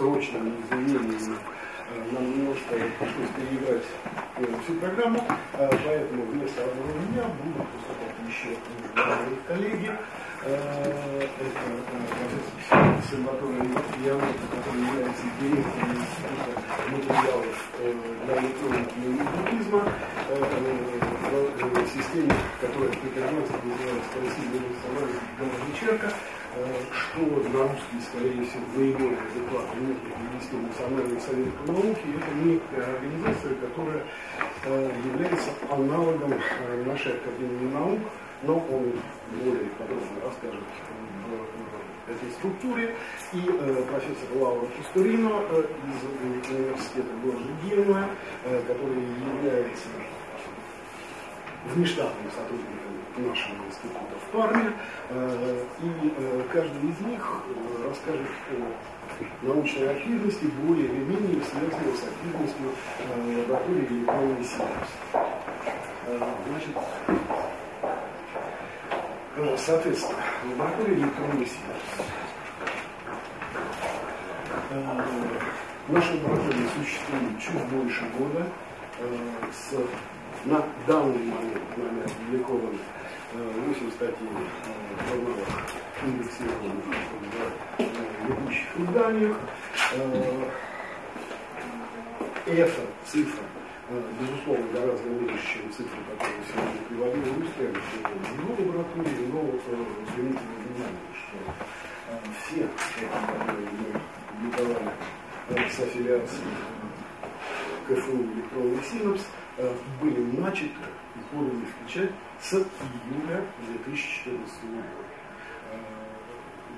срочными изменениями нам немножко пришлось переиграть всю программу, поэтому вместо одного меня будут выступать еще коллеги. Это профессор Сальваторе Янов, который является директором Института материалов для электроники и в системе, которая по-итальянски называется «Красивый Александр Вечерка», что на русский, скорее всего, наиболее адекватно может перевести Национальный совет по науке. Это некая организация, которая является аналогом нашей Академии наук, но он более подробно расскажет в этой структуре. И э, профессор Лаура Кустурино э, из университета города э, который является внештатным сотрудником нашего института в Парме. Э, и э, каждый из них э, расскажет о научной активности, более или менее связанной с активностью лаборатории электронной синапс. Значит, соответственно, лаборатория электронной синапс. Наша лаборатория существует чуть больше года. С, на данный момент нами опубликовано 8 статей журналах индексированных в ведущих изданиях. Эта цифра, безусловно, гораздо меньше, чем цифры, которые сегодня приводил Рустем в его лаборатории, но извините внимание, что все которые мы публиковали с аффилиацией КФУ электронный синапс, были начаты и поданы в печать с июля 2014 года.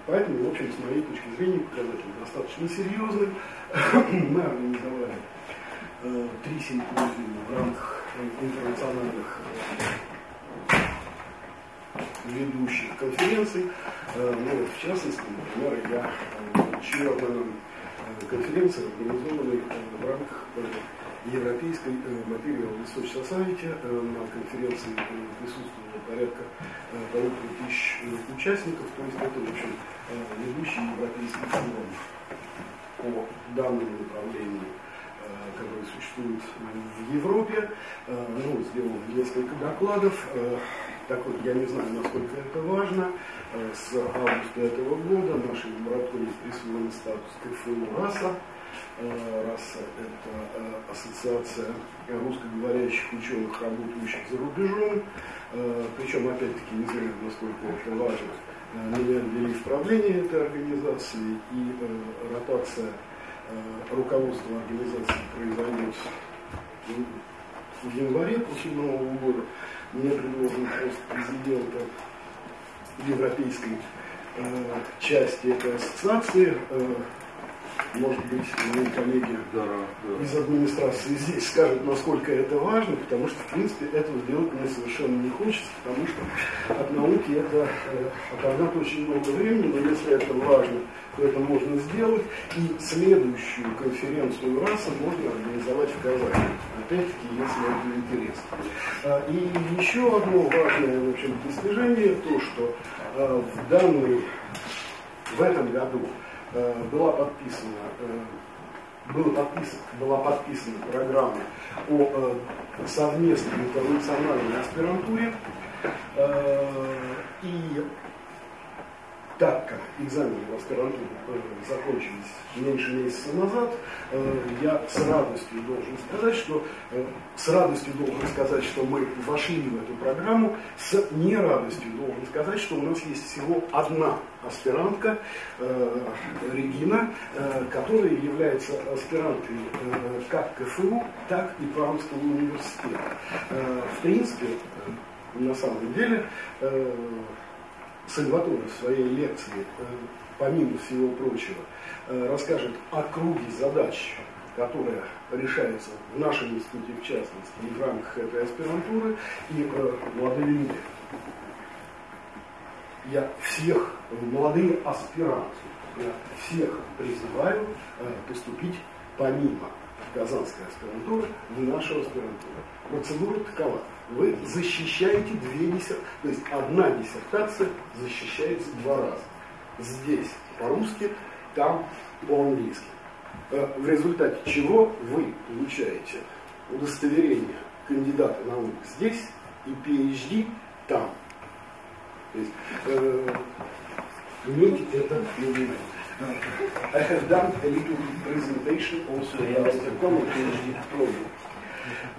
Поэтому, в общем, с моей точки зрения, показатель достаточно серьезный. Мы организовали э, три симпозиума в рамках интернациональных э, ведущих конференций. Э, ну, в частности, например, я э, членом э, конференции, организованной э, в рамках э, Европейской Material Research Society на конференции присутствовало порядка полутора тысяч участников, то есть это, в общем, ведущий европейский форум по данному направлению, который существует в Европе. Ну, сделал несколько докладов. Так вот, я не знаю, насколько это важно. С августа этого года нашей лаборатории присвоен статус КФУ РАСА, РАСА – это э, ассоциация русскоговорящих ученых, работающих за рубежом. Э, Причем, опять-таки, не знаю, насколько это важно, э, меня ввели в правление этой организации, и ротация руководства организации произойдет в январе после Нового года. Мне предложен пост президента европейской части этой ассоциации может быть, мои коллеги да, да. из администрации здесь скажут, насколько это важно, потому что, в принципе, этого сделать мне совершенно не хочется, потому что от науки это э, оторвать очень много времени, но если это важно, то это можно сделать, и следующую конференцию РАСа можно организовать в Казани, опять-таки, если это интересно. А, и еще одно важное, в общем, достижение, то, что а, в данный, в этом году была подписана, э, было подписан, была подписана программа о э, совместной интернациональной аспирантуре. И так как экзамены в аспирантуру закончились меньше месяца назад, э, я с радостью должен сказать, что э, с радостью должен сказать, что мы вошли в эту программу, с нерадостью должен сказать, что у нас есть всего одна аспирантка э, Регина, которая является аспиранткой как КФУ, так и Пармского университета. В принципе, на самом деле, Сальваторе в своей лекции, э, помимо всего прочего, э, расскажет о круге задач, которая решается в нашем институте в частности и в рамках этой аспирантуры, и э, молодые люди. Я всех, молодые аспиранты, я всех призываю поступить помимо Казанской аспирантуры в нашу аспирантуру. Процедура такова вы защищаете две диссертации, то есть одна диссертация защищается два раза. здесь по-русски, там по-английски. Э, в результате чего вы получаете удостоверение кандидата наук здесь и PhD там. То есть, э, виду. I have done a little presentation also about the common PhD program.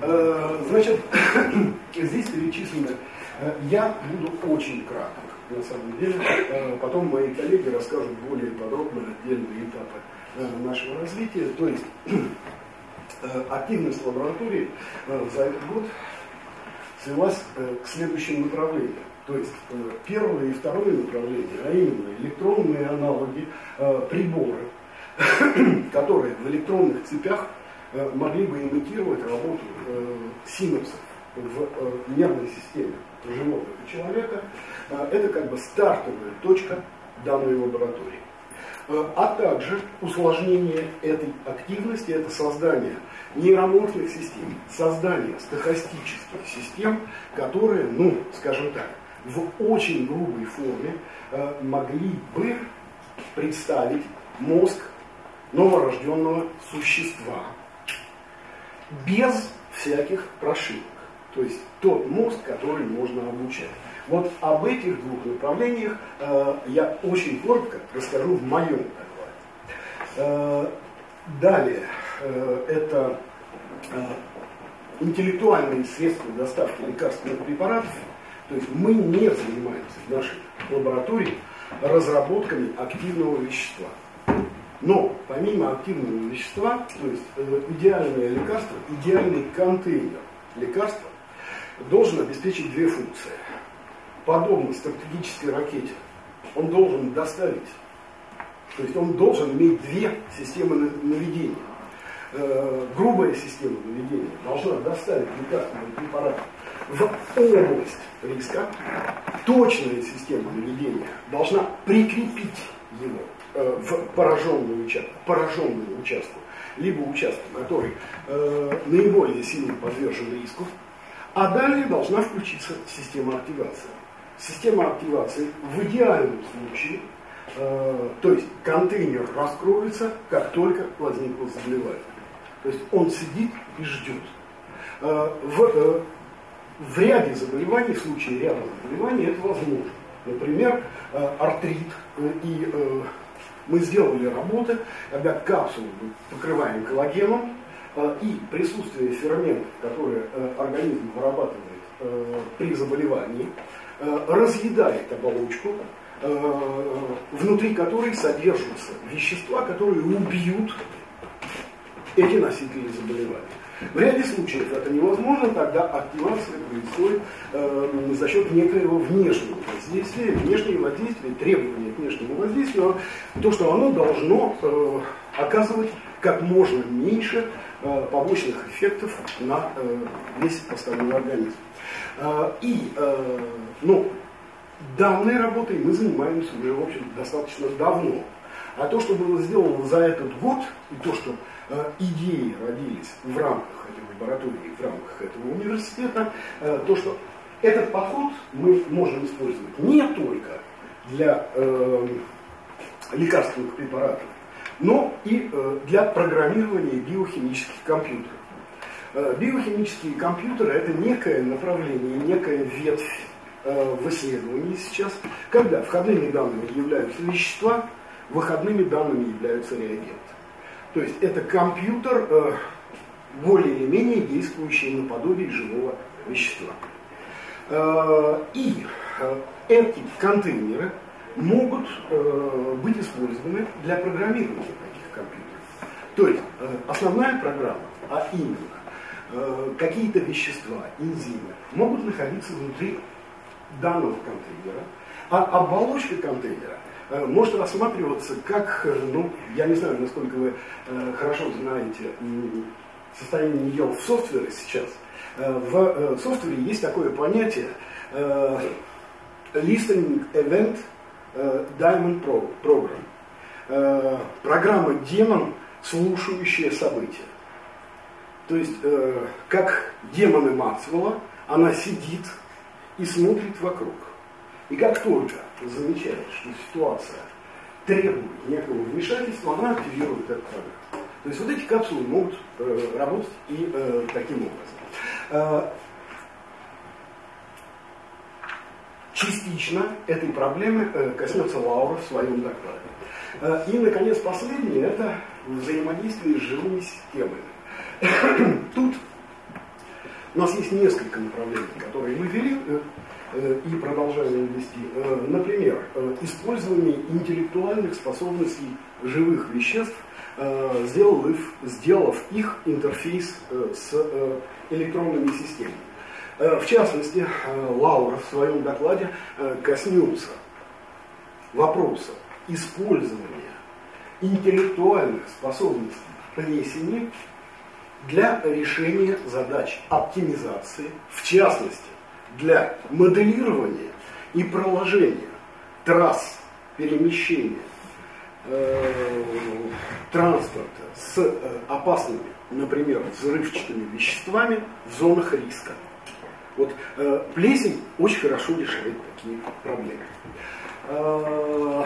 Uh, значит, здесь перечислены, uh, я буду очень краток, на самом деле. Uh, потом мои коллеги расскажут более подробно отдельные этапы нашего развития. То есть, активность лаборатории за этот год свелась к следующим направлениям. То есть э, первое и второе направление, а именно электронные аналоги, э, приборы, которые в электронных цепях э, могли бы имитировать работу синапсов в нервной системе животных и человека, это как бы стартовая точка данной лаборатории. А также усложнение этой активности, это создание нейроморфных систем, создание стохастических систем, которые, ну, скажем так, в очень грубой форме э, могли бы представить мозг новорожденного существа без всяких прошивок. То есть тот мозг, который можно обучать. Вот об этих двух направлениях э, я очень коротко расскажу в моем докладе. Э, далее, э, это э, интеллектуальные средства доставки лекарственных препаратов – то есть мы не занимаемся в нашей лаборатории разработками активного вещества. Но помимо активного вещества, то есть э, идеальное лекарство, идеальный контейнер лекарства должен обеспечить две функции. Подобно стратегической ракете, он должен доставить, то есть он должен иметь две системы наведения. Э, грубая система наведения должна доставить лекарственный препарат в область риска, точная система наведения должна прикрепить его в пораженную участку, пораженную участку, либо участку, который э, наиболее сильно подвержен риску, а далее должна включиться система активации. Система активации в идеальном случае, э, то есть контейнер раскроется, как только возникло заболевание. То есть он сидит и ждет. Э, в э, в ряде заболеваний, в случае ряда заболеваний это возможно. Например, э, артрит. Э, и э, мы сделали работы, когда капсулу покрываем коллагеном, и присутствие ферментов, которые организм вырабатывает при заболевании, разъедает оболочку, внутри которой содержатся вещества, которые убьют эти носители заболевания. В ряде случаев это невозможно, тогда активация происходит э, за счет некоего внешнего воздействия. Внешнее воздействие, требование к внешнему воздействию, то, что оно должно э, оказывать как можно меньше э, побочных эффектов на э, весь остальной организм. Э, и, э, ну, данной работой мы занимаемся уже, в общем, достаточно давно. А то, что было сделано за этот год, и то, что идеи родились в рамках этой лаборатории, в рамках этого университета, э, то, что этот подход мы можем использовать не только для э, лекарственных препаратов, но и э, для программирования биохимических компьютеров. Э, биохимические компьютеры – это некое направление, некая ветвь э, в исследовании сейчас, когда входными данными являются вещества, выходными данными являются реагенты. То есть это компьютер, э, более или менее действующий наподобие живого вещества. Э, и э, эти контейнеры могут э, быть использованы для программирования таких компьютеров. То есть э, основная программа, а именно э, какие-то вещества, энзимы, могут находиться внутри данного контейнера, а оболочка контейнера может рассматриваться как, э, ну, я не знаю, насколько вы э, хорошо знаете состояние нее в софтвере сейчас. В софтвере есть такое понятие Listening Event Diamond Program. Программа демон, слушающая события. То есть, как демоны Максвелла, она сидит и смотрит вокруг. И как только замечает, что ситуация требует некого вмешательства, она активирует этот программ. То есть вот эти капсулы могут э, работать и э, таким образом. Э, частично этой проблемы э, коснется Лаура в своем докладе. Э, и, наконец, последнее – это взаимодействие с живыми системами. Тут у нас есть несколько направлений, которые мы вели э, и продолжаем вести. Э, например, использование интеллектуальных способностей живых веществ, сделав их, сделав их интерфейс с электронными системами. В частности, Лаура в своем докладе коснется вопроса использования интеллектуальных способностей плесени для решения задач оптимизации, в частности, для моделирования и проложения трасс перемещения э, транспорта с э, опасными, например, взрывчатыми веществами в зонах риска. Вот э, плесень очень хорошо решает такие проблемы. Э,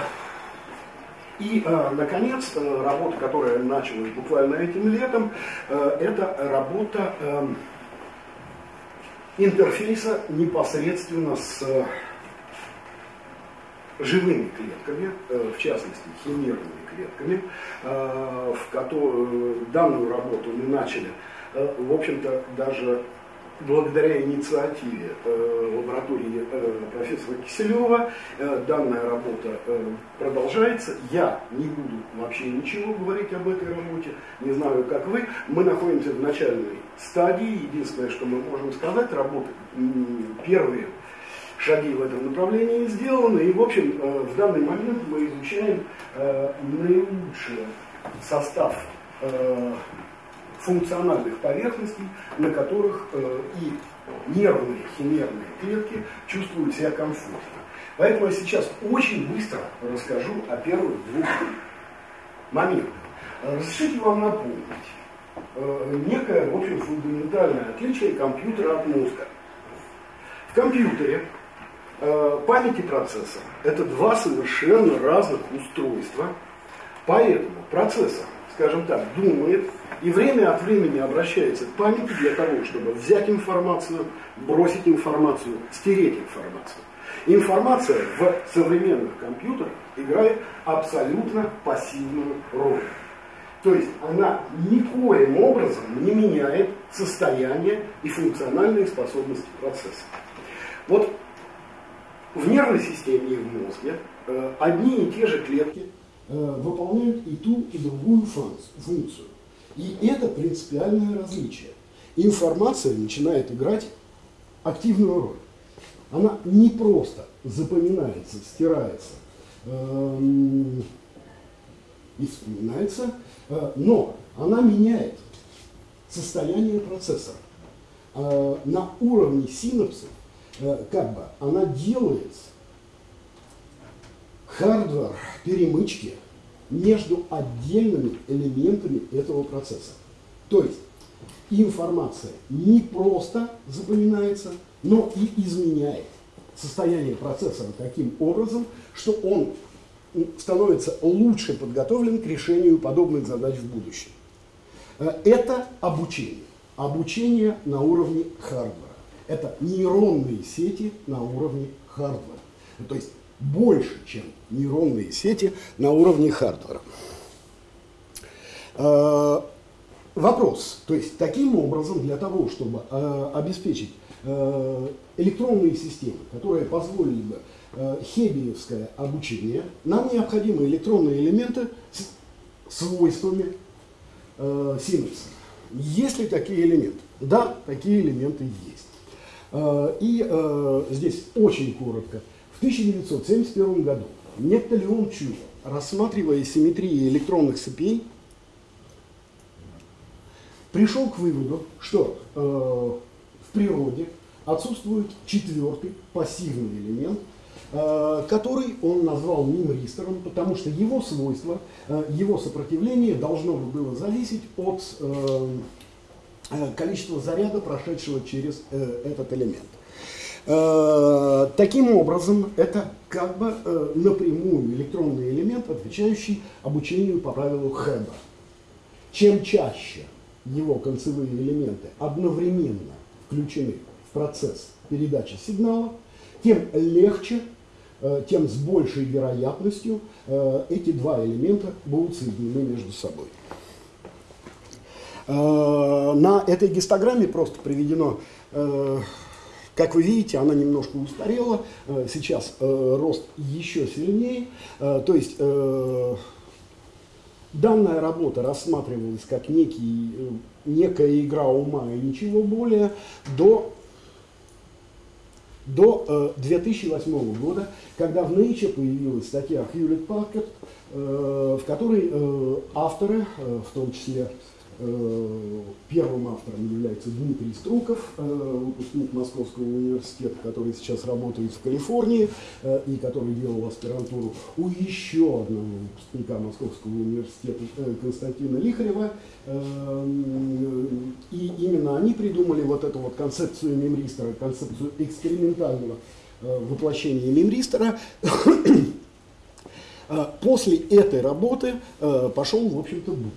и, наконец, работа, которая началась буквально этим летом, это работа э, интерфейса непосредственно с э, живыми клетками, э, в частности, химерными клетками, э, в которую данную работу мы начали, в общем-то, даже благодаря инициативе э, лаборатории э, профессора Киселева э, данная работа продолжается. Я не буду вообще ничего говорить об этой работе, не знаю, как вы. Мы находимся в начальной стадии. Единственное, что мы можем сказать, работа первые шаги в этом направлении сделаны. И, в общем, в данный момент мы изучаем наилучший состав функциональных поверхностей, на которых э, и нервные химерные клетки чувствуют себя комфортно. Поэтому я сейчас очень быстро расскажу о первых двух моментах. Разрешите вам напомнить э, некое, в общем, фундаментальное отличие компьютера от мозга. В компьютере э, память и процессор – это два совершенно разных устройства, поэтому процессор, скажем так, думает и время от времени обращается к памяти для того, чтобы взять информацию, бросить информацию, стереть информацию. Информация в современных компьютерах играет абсолютно пассивную роль. То есть она никоим образом не меняет состояние и функциональные способности процесса. Вот в нервной системе и в мозге э, одни и те же клетки выполняют и ту, и другую функцию. И это принципиальное различие. Информация начинает играть активную роль. Она не просто запоминается, стирается эм, и вспоминается, э, но она меняет состояние процессора. Э, на уровне синапсов э, как бы она делает хардвар перемычки между отдельными элементами этого процесса. То есть информация не просто запоминается, но и изменяет состояние процессора таким образом, что он становится лучше подготовлен к решению подобных задач в будущем. Э, это обучение. Обучение на уровне хардвара. Это нейронные сети на уровне хардвара. То есть больше, чем нейронные сети на уровне хардвара. Э, вопрос, то есть таким образом для того, чтобы э, обеспечить э, электронные системы, которые позволили бы хебиевское обучение, нам необходимы электронные элементы с свойствами синапса. Есть ли такие элементы? Да, такие элементы есть. И здесь очень коротко – в 1971 году некто Леон Чу, рассматривая симметрии электронных цепей, пришел к выводу, что э, в природе отсутствует четвертый пассивный элемент, э, который он назвал мимристором, потому что его свойства, э, его сопротивление должно было зависеть от э, э количества заряда, прошедшего через э, этот элемент. Э, таким образом, это как бы э, напрямую электронный элемент, отвечающий обучению по правилу Хэба. Чем чаще его концевые элементы одновременно включены в процесс передачи сигнала, тем легче, э, тем с большей вероятностью эти два элемента будут соединены между собой. На этой гистограмме просто приведено как вы видите, она немножко устарела, э, сейчас э, рост еще сильнее, э, то есть данная работа рассматривалась как некий, некая игра ума и ничего более до до 2008 года, когда в Nature появилась статья Хьюлет Паккард, в которой авторы, в том числе первым автором является Дмитрий Струков, э, выпускник Московского университета, который сейчас работает в Калифорнии э, и который делал аспирантуру у еще одного выпускника Московского университета Константина Лихарева. И именно они придумали вот эту вот концепцию мемристера, концепцию экспериментального воплощения мемристера. После этой работы пошел, в общем-то, бум.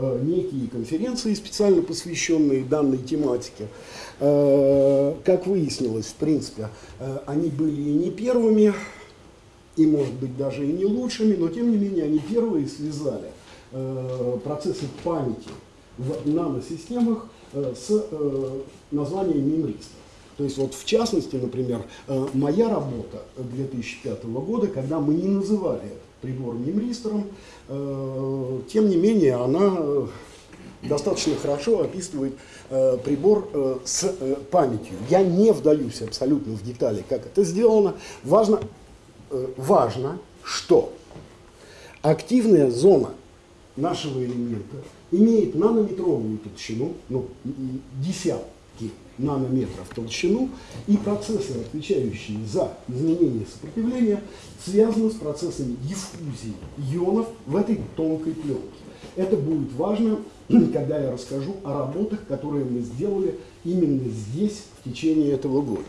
Э, некие конференции, специально посвященные данной тематике. Э, как выяснилось, в принципе, э, они были и не первыми, и, может быть, даже и не лучшими, но, тем не менее, они первые связали процессы памяти в наносистемах с названием мемриста. То есть вот в частности, например, моя работа 2005 года, когда мы не называли это прибор мемристером, Э, тем не менее, она э, достаточно хорошо описывает э, прибор с памятью. Я не вдаюсь абсолютно в детали, как это сделано. Важно, важно что активная зона нашего элемента имеет нанометровую толщину, ну, десятки нанометров толщину, и процессы, отвечающие за изменение сопротивления, связаны с процессами диффузии ионов в этой тонкой пленке. Это будет важно, когда я расскажу о работах, которые мы сделали именно здесь в течение этого года.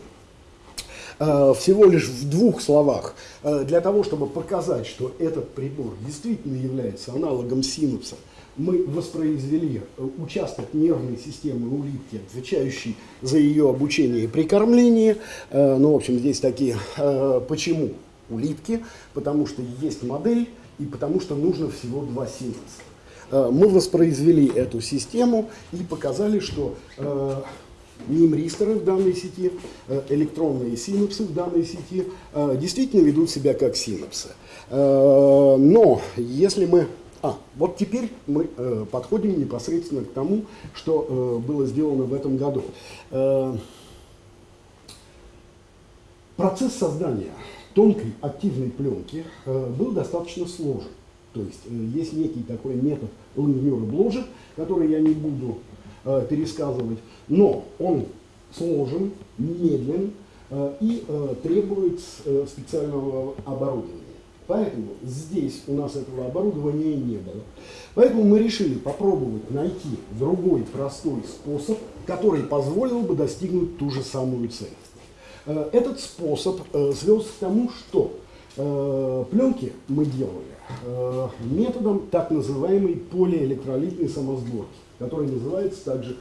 А, всего лишь в двух словах, а, для того, чтобы показать, что этот прибор действительно является аналогом синапса, мы воспроизвели э, участок нервной системы улитки, отвечающий за ее обучение и прикормление. Э, ну, в общем, здесь такие, э, почему улитки? Потому что есть модель и потому что нужно всего два синтеза. Мы воспроизвели эту систему и показали, что мемристоры в данной сети, электронные синапсы в данной сети действительно ведут себя как синапсы. Но если мы а, вот теперь мы э, подходим непосредственно к тому, что э, было сделано в этом году. Э, процесс создания тонкой активной пленки э, был достаточно сложен. То есть э, есть некий такой метод Лангнера Бложа, который я не буду э, пересказывать, но он сложен, медлен э, и э, требует э, специального оборудования. Поэтому здесь у нас этого оборудования не было. Поэтому мы решили попробовать найти другой простой способ, который позволил бы достигнуть ту же самую цель. Э, этот способ э, свелся к тому, что э, пленки мы делали методом так называемой полиэлектролитной самосборки, который называется также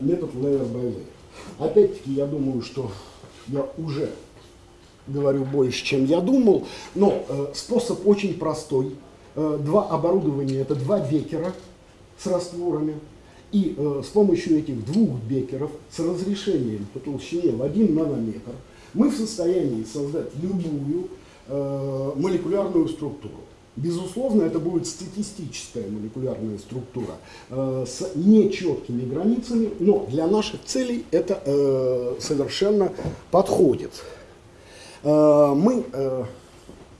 метод layer by layer. Опять-таки, я думаю, что я уже говорю больше, чем я думал, но э, способ очень простой. Э, два оборудования, это два бекера с растворами, и э, с помощью этих двух бекеров с разрешением по толщине в 1 нанометр мы в состоянии создать любую э, молекулярную структуру. Безусловно, это будет статистическая молекулярная структура э, с нечеткими границами, но для наших целей это э, совершенно подходит. Э, мы э,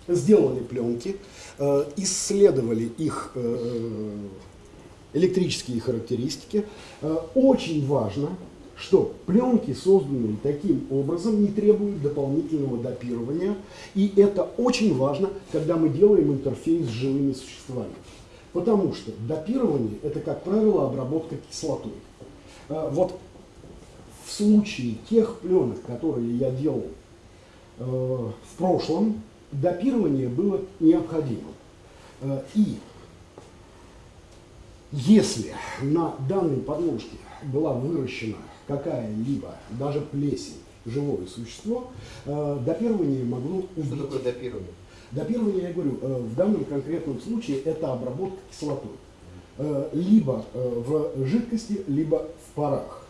сделали пленки, э, исследовали их электрические характеристики. Очень важно, что пленки, созданные таким образом, не требуют дополнительного допирования. И это очень важно, когда мы делаем интерфейс с живыми существами. Потому что допирование – это, как правило, обработка кислотой. Вот в случае тех пленок, которые я делал в прошлом, допирование было необходимо. Э, и если на данной подложке была выращена какая-либо, даже плесень, живое существо, э, допирование могло убить. Что такое допирование? Допирование, я говорю, э, в данном конкретном случае это обработка кислотой. Э, либо э, в жидкости, либо в парах.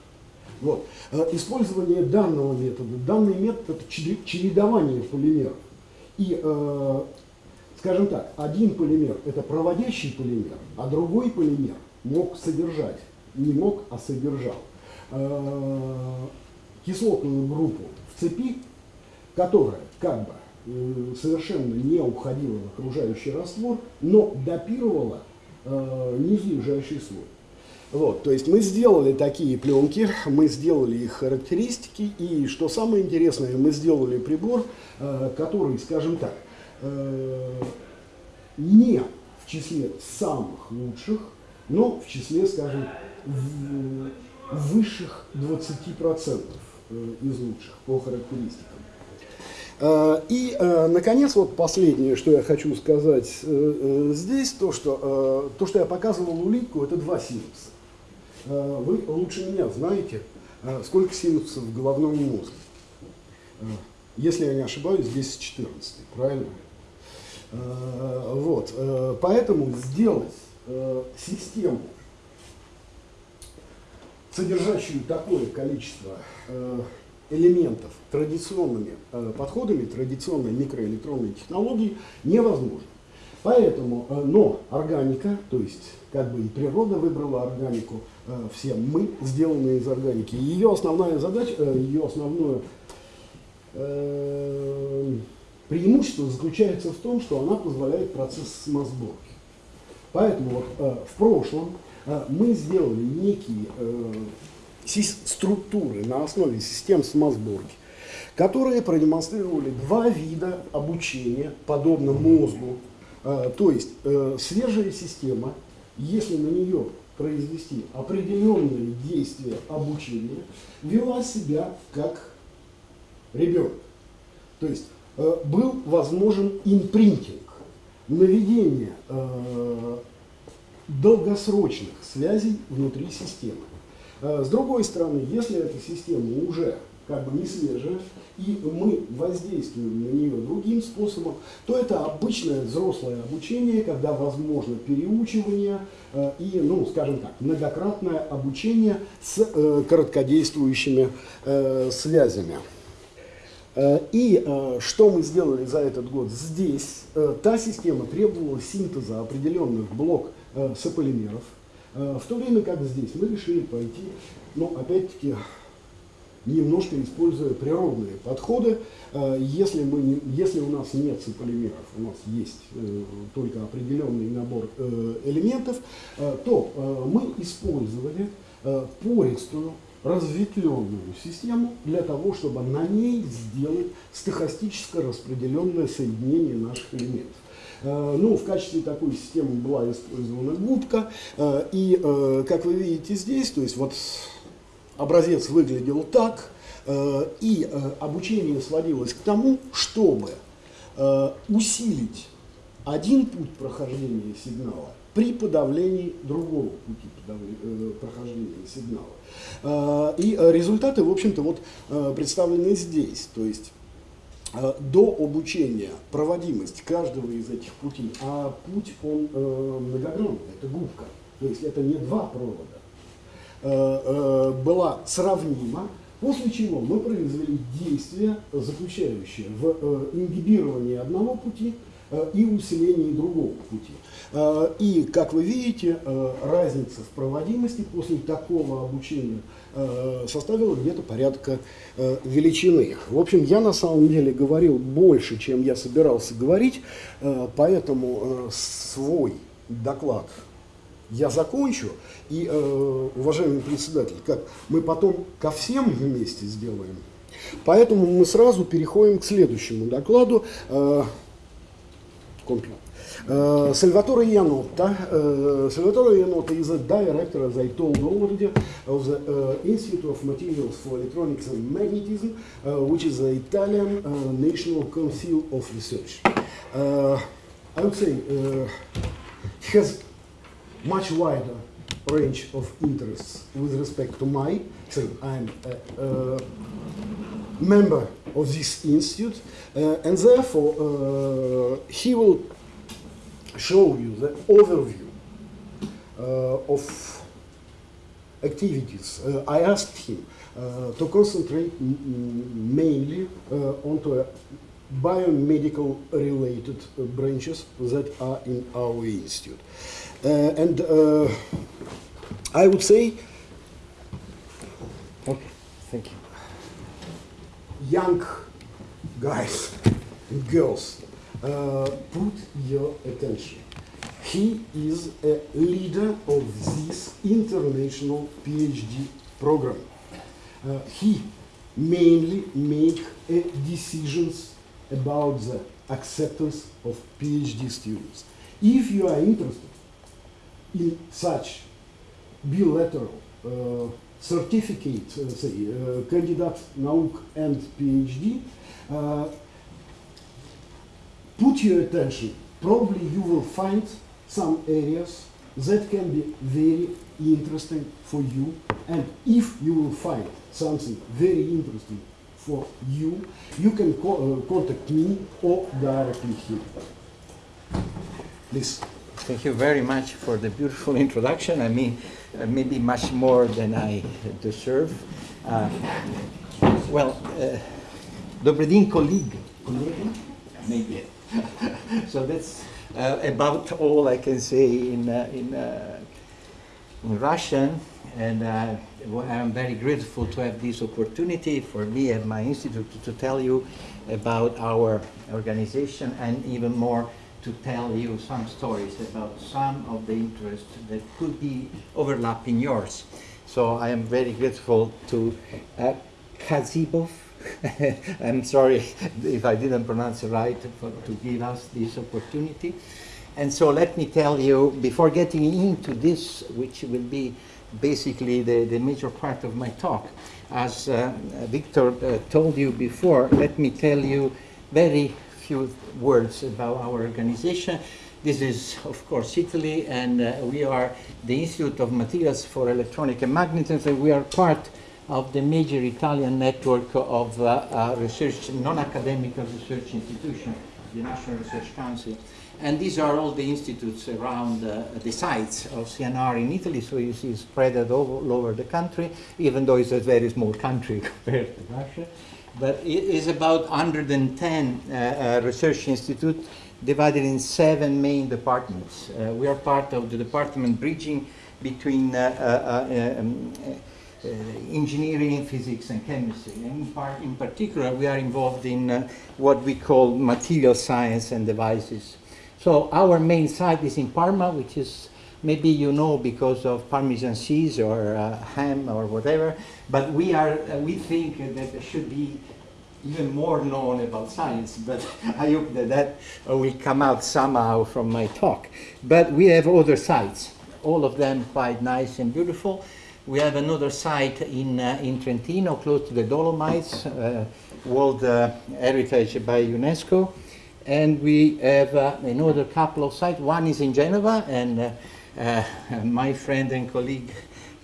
Вот. Э, использование данного метода, данный метод это чередование полимеров. И э, скажем так, один полимер – это проводящий полимер, а другой полимер мог содержать, не мог, а содержал э, кислотную группу в цепи, которая как бы э, совершенно не уходила в окружающий раствор, но допировала э, нижайший слой. Вот, то есть мы сделали такие пленки, мы сделали их характеристики, и что самое интересное, мы сделали прибор, э, который, скажем так, Э, не в числе самых лучших, но в числе, скажем, высших 20% э, из лучших по характеристикам. И, наконец, вот последнее, что я хочу сказать здесь, то, что, то, что я показывал улитку, это два синапса. Вы лучше меня знаете, сколько синапсов в головном мозге. Если я не ошибаюсь, здесь 14, правильно? Вот. Поэтому сделать систему, содержащую такое количество элементов традиционными подходами, традиционной микроэлектронной технологии невозможно. Поэтому, но органика, то есть как бы и природа выбрала органику, все мы сделаны из органики. Ее основная задача, ее основное Преимущество заключается в том, что она позволяет процесс самосборки. Поэтому вот, э, в прошлом э, мы сделали некие э, структуры на основе систем самосборки, которые продемонстрировали два вида обучения, подобно мозгу. Э, то есть э, свежая система, если на нее произвести определенные действия обучения, вела себя как ребенок. То есть Э, был возможен импринтинг, наведение э, долгосрочных связей внутри системы. С другой стороны, если эта система уже как бы не свежая, и мы воздействуем на нее другим способом, то это обычное взрослое обучение, когда возможно переучивание э, и, ну, скажем так, многократное обучение с э, короткодействующими э, связями. И что мы сделали за этот год? Здесь та система требовала синтеза определенных блок сополимеров, в то время как здесь мы решили пойти, ну, опять-таки, немножко используя природные подходы. Если, мы если у нас нет сополимеров, у нас есть только определенный набор элементов, то мы использовали пористую разветвленную систему для того, чтобы на ней сделать стохастическое распределенное соединение наших элементов. Э, ну, в качестве такой системы была использована губка, э, и, э, как вы видите здесь, то есть вот образец выглядел так, и обучение сводилось к тому, чтобы усилить один путь прохождения сигнала при подавлении другого пути э, прохождения сигнала. Э, и результаты, в общем-то, вот э, представлены здесь. То есть до обучения проводимость каждого из этих путей, а путь он многогранный, это губка, то есть это не два провода, была сравнима, после чего мы произвели действие, заключающее в ингибировании одного пути и усилении другого пути. Э, и, как вы видите, э, разница в проводимости после такого обучения э, составила где-то порядка величины. В общем, я на самом деле говорил больше, чем я собирался говорить, поэтому свой доклад я закончу. И, уважаемый председатель, как мы потом ко всем вместе сделаем, поэтому мы сразу переходим к следующему докладу. Комплимент. Uh, Salvatore Iannotta. Uh, Salvatore Iannotta is a director, as I told already, of the uh, Institute of Materials for Electronics and Magnetism, uh, which is the Italian uh, National Council of Research. Uh, I would say uh, he has much wider range of interests with respect to my, say, I'm a, a member of this institute, uh, and therefore uh, he will show you the overview uh, of activities. Uh, I asked him uh, to concentrate mainly uh, onto biomedical related branches that are in our institute. Uh, and uh, I would say Okay, thank you. young guys and girls, uh, put your attention. He is a leader of this international PhD program. Uh, he mainly make uh, decisions about the acceptance of PhD students. If you are interested in such bilateral э, certificate, э, say, э, candidate Nauk and PhD, put your attention. Probably you will find some areas that can be very interesting for you. And if you will find something very interesting for you, you can co uh, contact me or directly here. Please. Thank you very much for the beautiful introduction. I mean, uh, maybe much more than I deserve. Uh, well, uh, dobry colleague. Colleague? Maybe. so that's uh, about all I can say in, uh, in, uh, in Russian. And I'm very grateful to have this opportunity for me and my institute to, to tell you about our organization and even more to tell you some stories about some of the interests that could be overlapping yours. So I am very grateful to uh, Kazibov. I'm sorry if I didn't pronounce it right for, to give us this opportunity. And so let me tell you, before getting into this, which will be basically the, the major part of my talk, as uh, Victor uh, told you before, let me tell you very few words about our organization. This is, of course, Italy, and uh, we are the Institute of Materials for Electronic and Magnetism. We are part of the major Italian network of uh, uh, research, non-academic research institutions, the National Research Council. And these are all the institutes around uh, the sites of CNR in Italy, so you see spread all, all over the country, even though it's a very small country compared to Russia but it is about 110 uh, uh, research institutes divided in seven main departments. Uh, we are part of the department bridging between um, engineering, physics, and chemistry. And in, part, in particular, we are involved in what we call material science and devices. So our main site is in Parma, which is maybe you know because of Parmesan cheese or uh, ham or whatever, but we are uh, we think that there should be even more known about science, but I hope that that will come out somehow from my talk. But we have other sites, all of them quite nice and beautiful. We have another site in, uh, in Trentino, close to the Dolomites, uh, World uh, Heritage by UNESCO. And we have uh, another couple of sites. One is in Genova, and uh, uh, my friend and colleague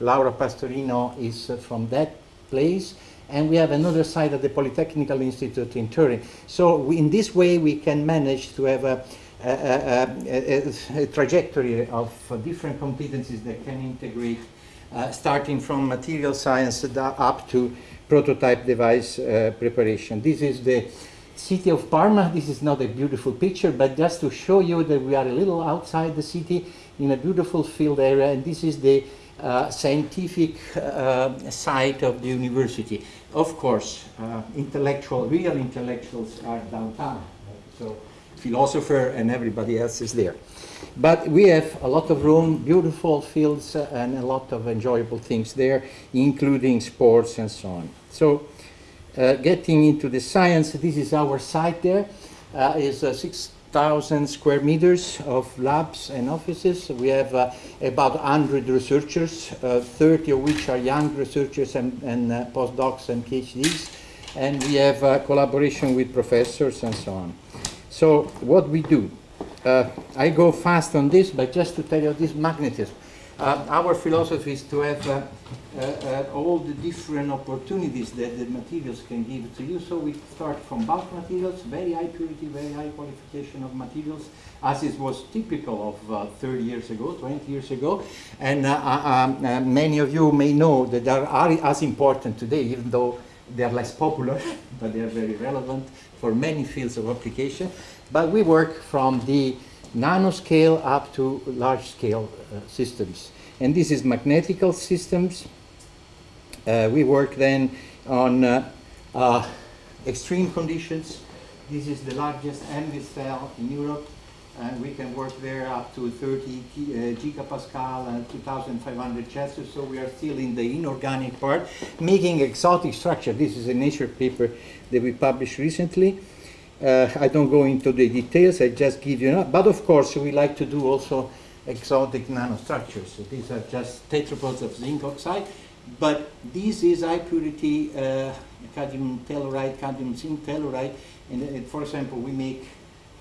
Laura Pastorino is from that place and we have another site at the Polytechnical Institute in Turin. So we, in this way we can manage to have a, a, a, a trajectory of uh, different competencies that can integrate uh, starting from material science up to prototype device uh, preparation. This is the city of Parma. This is not a beautiful picture, but just to show you that we are a little outside the city in a beautiful field area, and this is the uh, scientific uh, site of the university. Of course, uh, intellectual, real intellectuals are downtown, so philosopher and everybody else is there. But we have a lot of room, beautiful fields, uh, and a lot of enjoyable things there, including sports and so on. So, uh, getting into the science, this is our site there. Uh, is uh, 2,000 square meters of labs and offices. We have uh, about 100 researchers, uh, 30 of which are young researchers and, and uh, postdocs and PhDs. And we have uh, collaboration with professors and so on. So what we do, uh, I go fast on this, but just to tell you this magnetism. Uh, our philosophy is to have uh, uh, uh, all the different opportunities that the materials can give to you. So we start from bulk materials, very high purity, very high qualification of materials, as it was typical of uh, 30 years ago, 20 years ago. And uh, um, many of you may know that they are as important today, even though they are less popular, but they are very relevant for many fields of application. But we work from the nanoscale up to large scale uh, systems. And this is magnetical systems. Uh, we work then on uh, extreme conditions. This is the largest MV cell in Europe. And we can work there up to 30 gi- uh, gigapascal and 2500 Celsius. So we are still in the inorganic part, making exotic structure. This is a Nature paper that we published recently. Uh, I don't go into the details, I just give you, enough. but of course we like to do also exotic nanostructures. So these are just tetrapods of zinc oxide, but this is high purity uh, cadmium telluride, cadmium zinc telluride, and uh, for example we make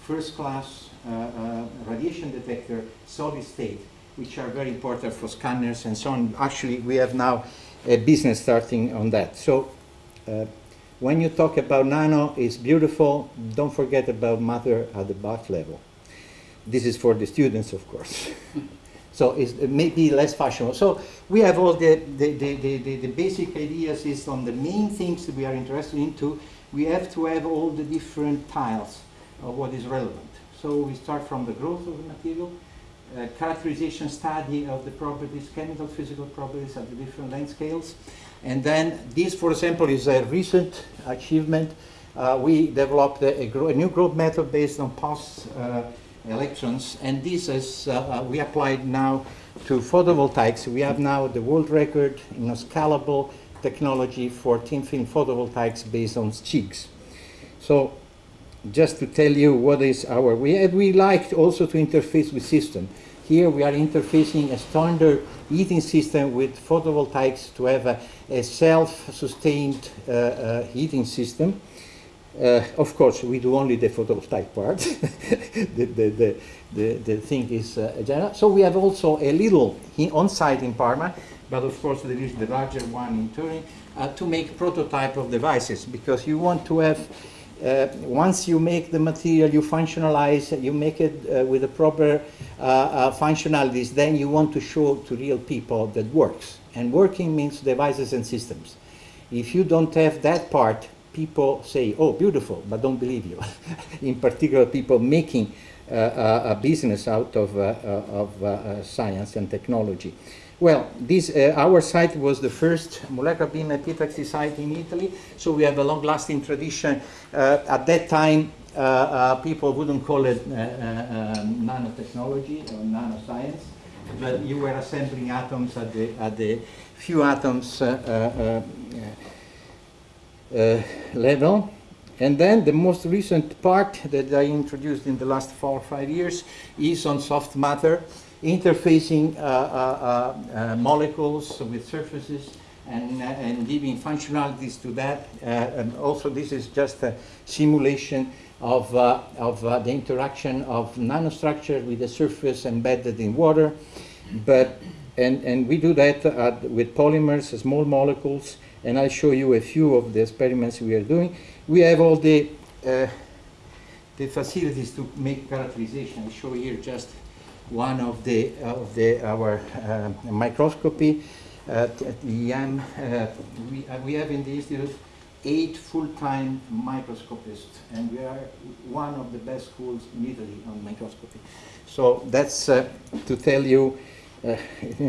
first class uh, uh, radiation detector solid state, which are very important for scanners and so on. Actually we have now a business starting on that. So. When you talk about nano, it's beautiful. Don't forget about matter at the bath level. This is for the students, of course. so it's, it may be less fashionable. So we have all the, the, the, the, the, the basic ideas is on the main things that we are interested into. We have to have all the different tiles of what is relevant. So we start from the growth of the material, uh, characterization study of the properties, chemical, physical properties at the different length scales. And then this, for example, is a recent achievement. Uh, we developed a, a, a, new growth method based on pulse uh, electrons, and this is uh, we applied now to photovoltaics. We have now the world record in a scalable technology for thin film photovoltaics based on CIGS. So just to tell you what is our, we, we liked also to interface with system. Here we are interfacing a standard heating system with photovoltaics to have a, a self-sustained uh, uh, heating system. Uh, of course, we do only the photovoltaic part. the, the, the, the, the thing is uh, general. So we have also a little on-site in Parma, but of course there is the larger one in Turin, uh, to make prototype of devices, because you want to have uh, once you make the material, you functionalize, you make it uh, with the proper uh, uh, functionalities, then you want to show to real people that works. And working means devices and systems. If you don't have that part, people say, oh, beautiful, but don't believe you. In particular, people making uh, a business out of, of science and technology. Well, this, uh, our site was the first molecular beam epitaxy site in Italy, so we have a long-lasting tradition. Uh, at that time, uh, uh people wouldn't call it uh, uh, nanotechnology or nanoscience, but you were assembling atoms at the, at the few atoms level. And then the most recent part that I introduced in the last four or five years is on soft matter interfacing uh, uh, uh, molecules with surfaces and, and giving functionalities to that. and also this is just a simulation of, of the interaction of nanostructure with a surface embedded in water. But, and, and we do that with polymers, small molecules, and I'll show you a few of the experiments we are doing. We have all the, uh, the facilities to make characterization. I show here just one of the of the our uh, microscopy at, at. Uh, we, uh, we have in the institute eight full-time microscopists, and we are one of the best schools in Italy on microscopy. So that's uh, to tell you uh,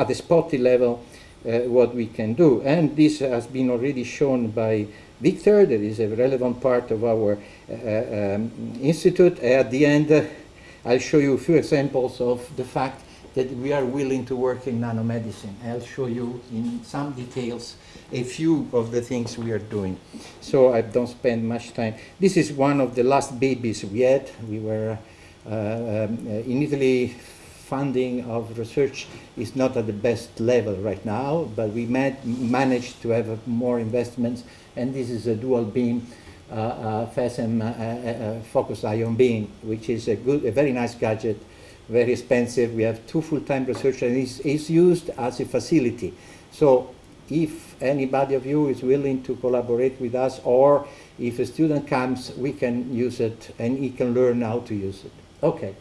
at the spotty level uh, what we can do. And this has been already shown by Victor, that is a relevant part of our um, institute. At the end, I'll show you a few examples of the fact that we are willing to work in nanomedicine. I'll show you in some details a few of the things we are doing. So I don't spend much time. This is one of the last babies we had. We were uh, um, in Italy. Funding of research is not at the best level right now, but we managed to have more investments, and this is a dual beam uh, uh, FESEM uh, focused ion beam, which is a good, a very nice gadget very expensive. We have two full-time researchers, and it's, it's, used as a facility. So if anybody of you is willing to collaborate with us, or if a student comes, we can use it, and he can learn how to use it. Okay.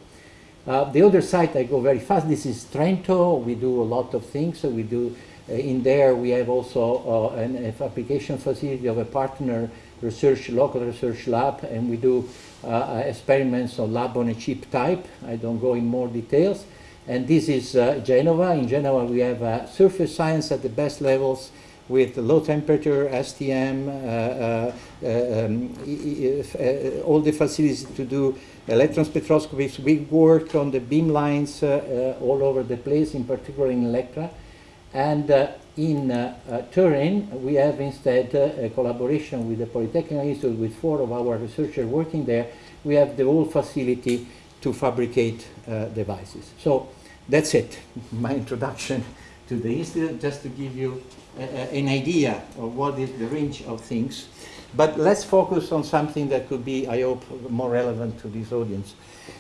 Uh, the other side, I go very fast. This is Trento. We do a lot of things. So we do uh, in there. We have also uh, an application facility of a partner research, local research lab, and we do uh, experiments on lab on a chip type. I don't go in more details. And this is uh, Genova. In Genova, we have uh, surface science at the best levels with low temperature, STM, uh, uh, um, uh, all the facilities to do electron spectroscopy. We work on the beam lines all over the place, in particular in Elettra. And uh, uh, Turin, we have instead uh, a collaboration with the Polytechnic Institute with four of our researchers working there. We have the whole facility to fabricate uh, devices. So that's it, my introduction to the institute, just to give you an idea of what is the range of things. But let's focus on something that could be, I hope, more relevant to this audience.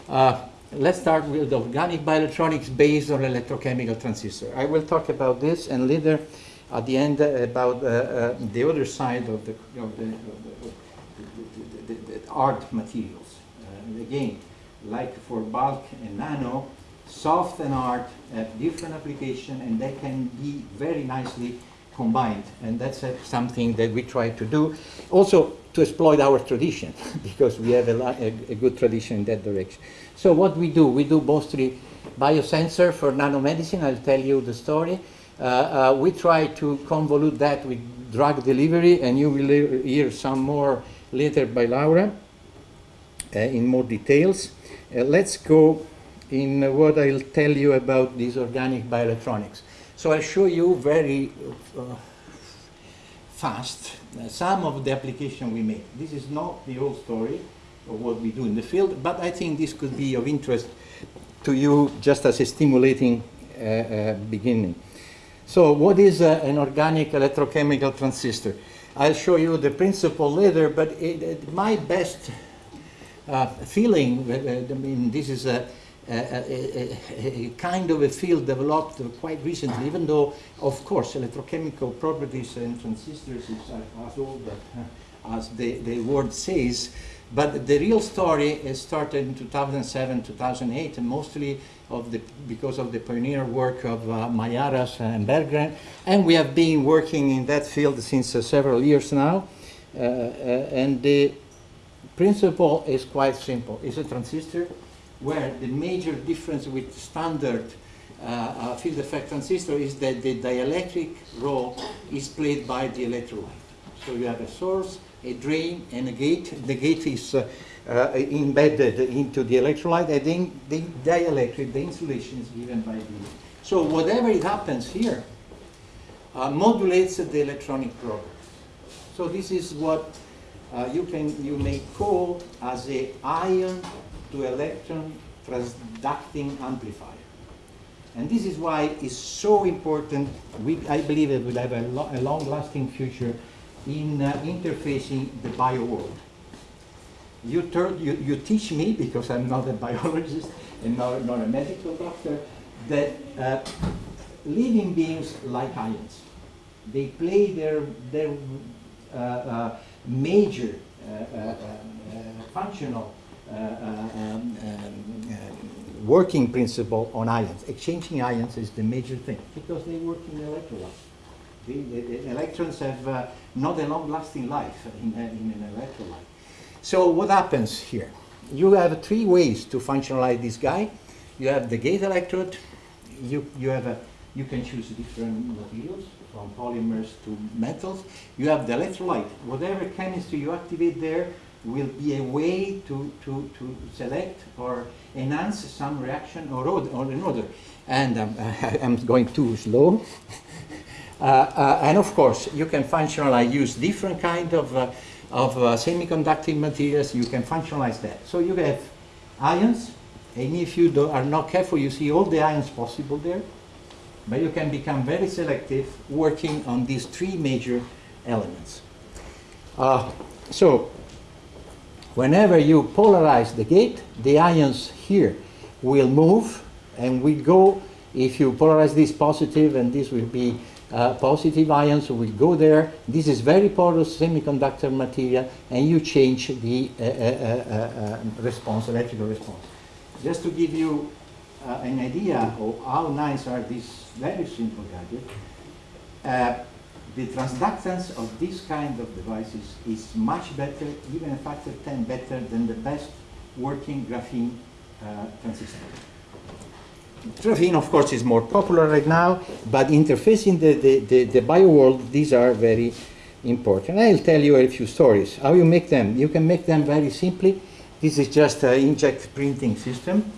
Uh, let's start with the organic bioelectronics based on electrochemical transistor. I will talk about this and later at the end uh, about uh, uh, the other side of the, the, of the, the hard materials. Uh, again, like for bulk and nano, soft and hard have different application and they can be very nicely combined and that's uh, something that we try to do. Also to exploit our tradition because we have a, a, a good tradition in that direction. So what we do, we do mostly biosensor for nanomedicine. I'll tell you the story. Uh, uh, we try to convolute that with drug delivery, and you will hear some more later by Laura uh, in more details. Uh, let's go in what I'll tell you about these organic bioelectronics. So I'll show you very uh, fast some of the application we make. This is not the whole story of what we do in the field, but I think this could be of interest to you just as a stimulating uh, uh, beginning. So what is uh, an organic electrochemical transistor? I'll show you the principle later, but it, it, my best uh, feeling, uh, I mean, this is a, a, a, a, kind of a field developed quite recently, even though, of course, electrochemical properties and transistors is as old as the, the word says, but the real story started in 2007, 2008, and mostly of the, because of the pioneer work of uh, Malliaras and Berggren. And we have been working in that field since uh, several years now. Uh, uh and the principle is quite simple. It's a transistor where the major difference with standard uh, uh, field effect transistor is that the dielectric role is played by the electrolyte. So you have a source, a drain, and a gate. The gate is uh, uh, embedded into the electrolyte, and then the dielectric, the insulation is given by the. So whatever it happens here uh, modulates the electronic properties. So this is what uh, you can you may call as a ion to electron transducting amplifier. And this is why it's so important. We, I believe it will have a, lo a long-lasting future in uh, interfacing the bio world. You, you, you, teach me, because I'm not a biologist and not, not a medical doctor, that uh, living beings like ions. They play their, their uh, uh major uh, uh, functional um, um, working principle on ions. Exchanging ions is the major thing because they work in electrolyte. The, the, the, electrons have uh, not a long-lasting life in, uh, in, an electrolyte. So what happens here? You have three ways to functionalize this guy. You have the gate electrode. You, you, have a, you can choose different materials from polymers to metals. You have the electrolyte. Whatever chemistry you activate there will be a way to, to, to select or enhance some reaction or, or another. And um, I'm going too slow. uh, uh, and of course, you can functionalize, use different kind of, uh, of uh, semiconducting materials. You can functionalize that. So you have ions, and if you are not careful, you see all the ions possible there. But you can become very selective working on these three major elements. Uh, so whenever you polarize the gate, the ions here will move and will go, if you polarize this positive and this will be uh, positive ions will go there. This is very porous semiconductor material and you change the uh, uh, uh, uh response, electrical response. Just to give you uh, an idea of how nice are these very simple gadgets, the transductance of this kind of devices is much better, even a factor 10 better than the best working graphene uh, transistor. Graphene, of course, is more popular right now, but interfacing the, the, the, the bio world, these are very important. I'll tell you a few stories. How you make them? You can make them very simply. This is just an inkjet printing system.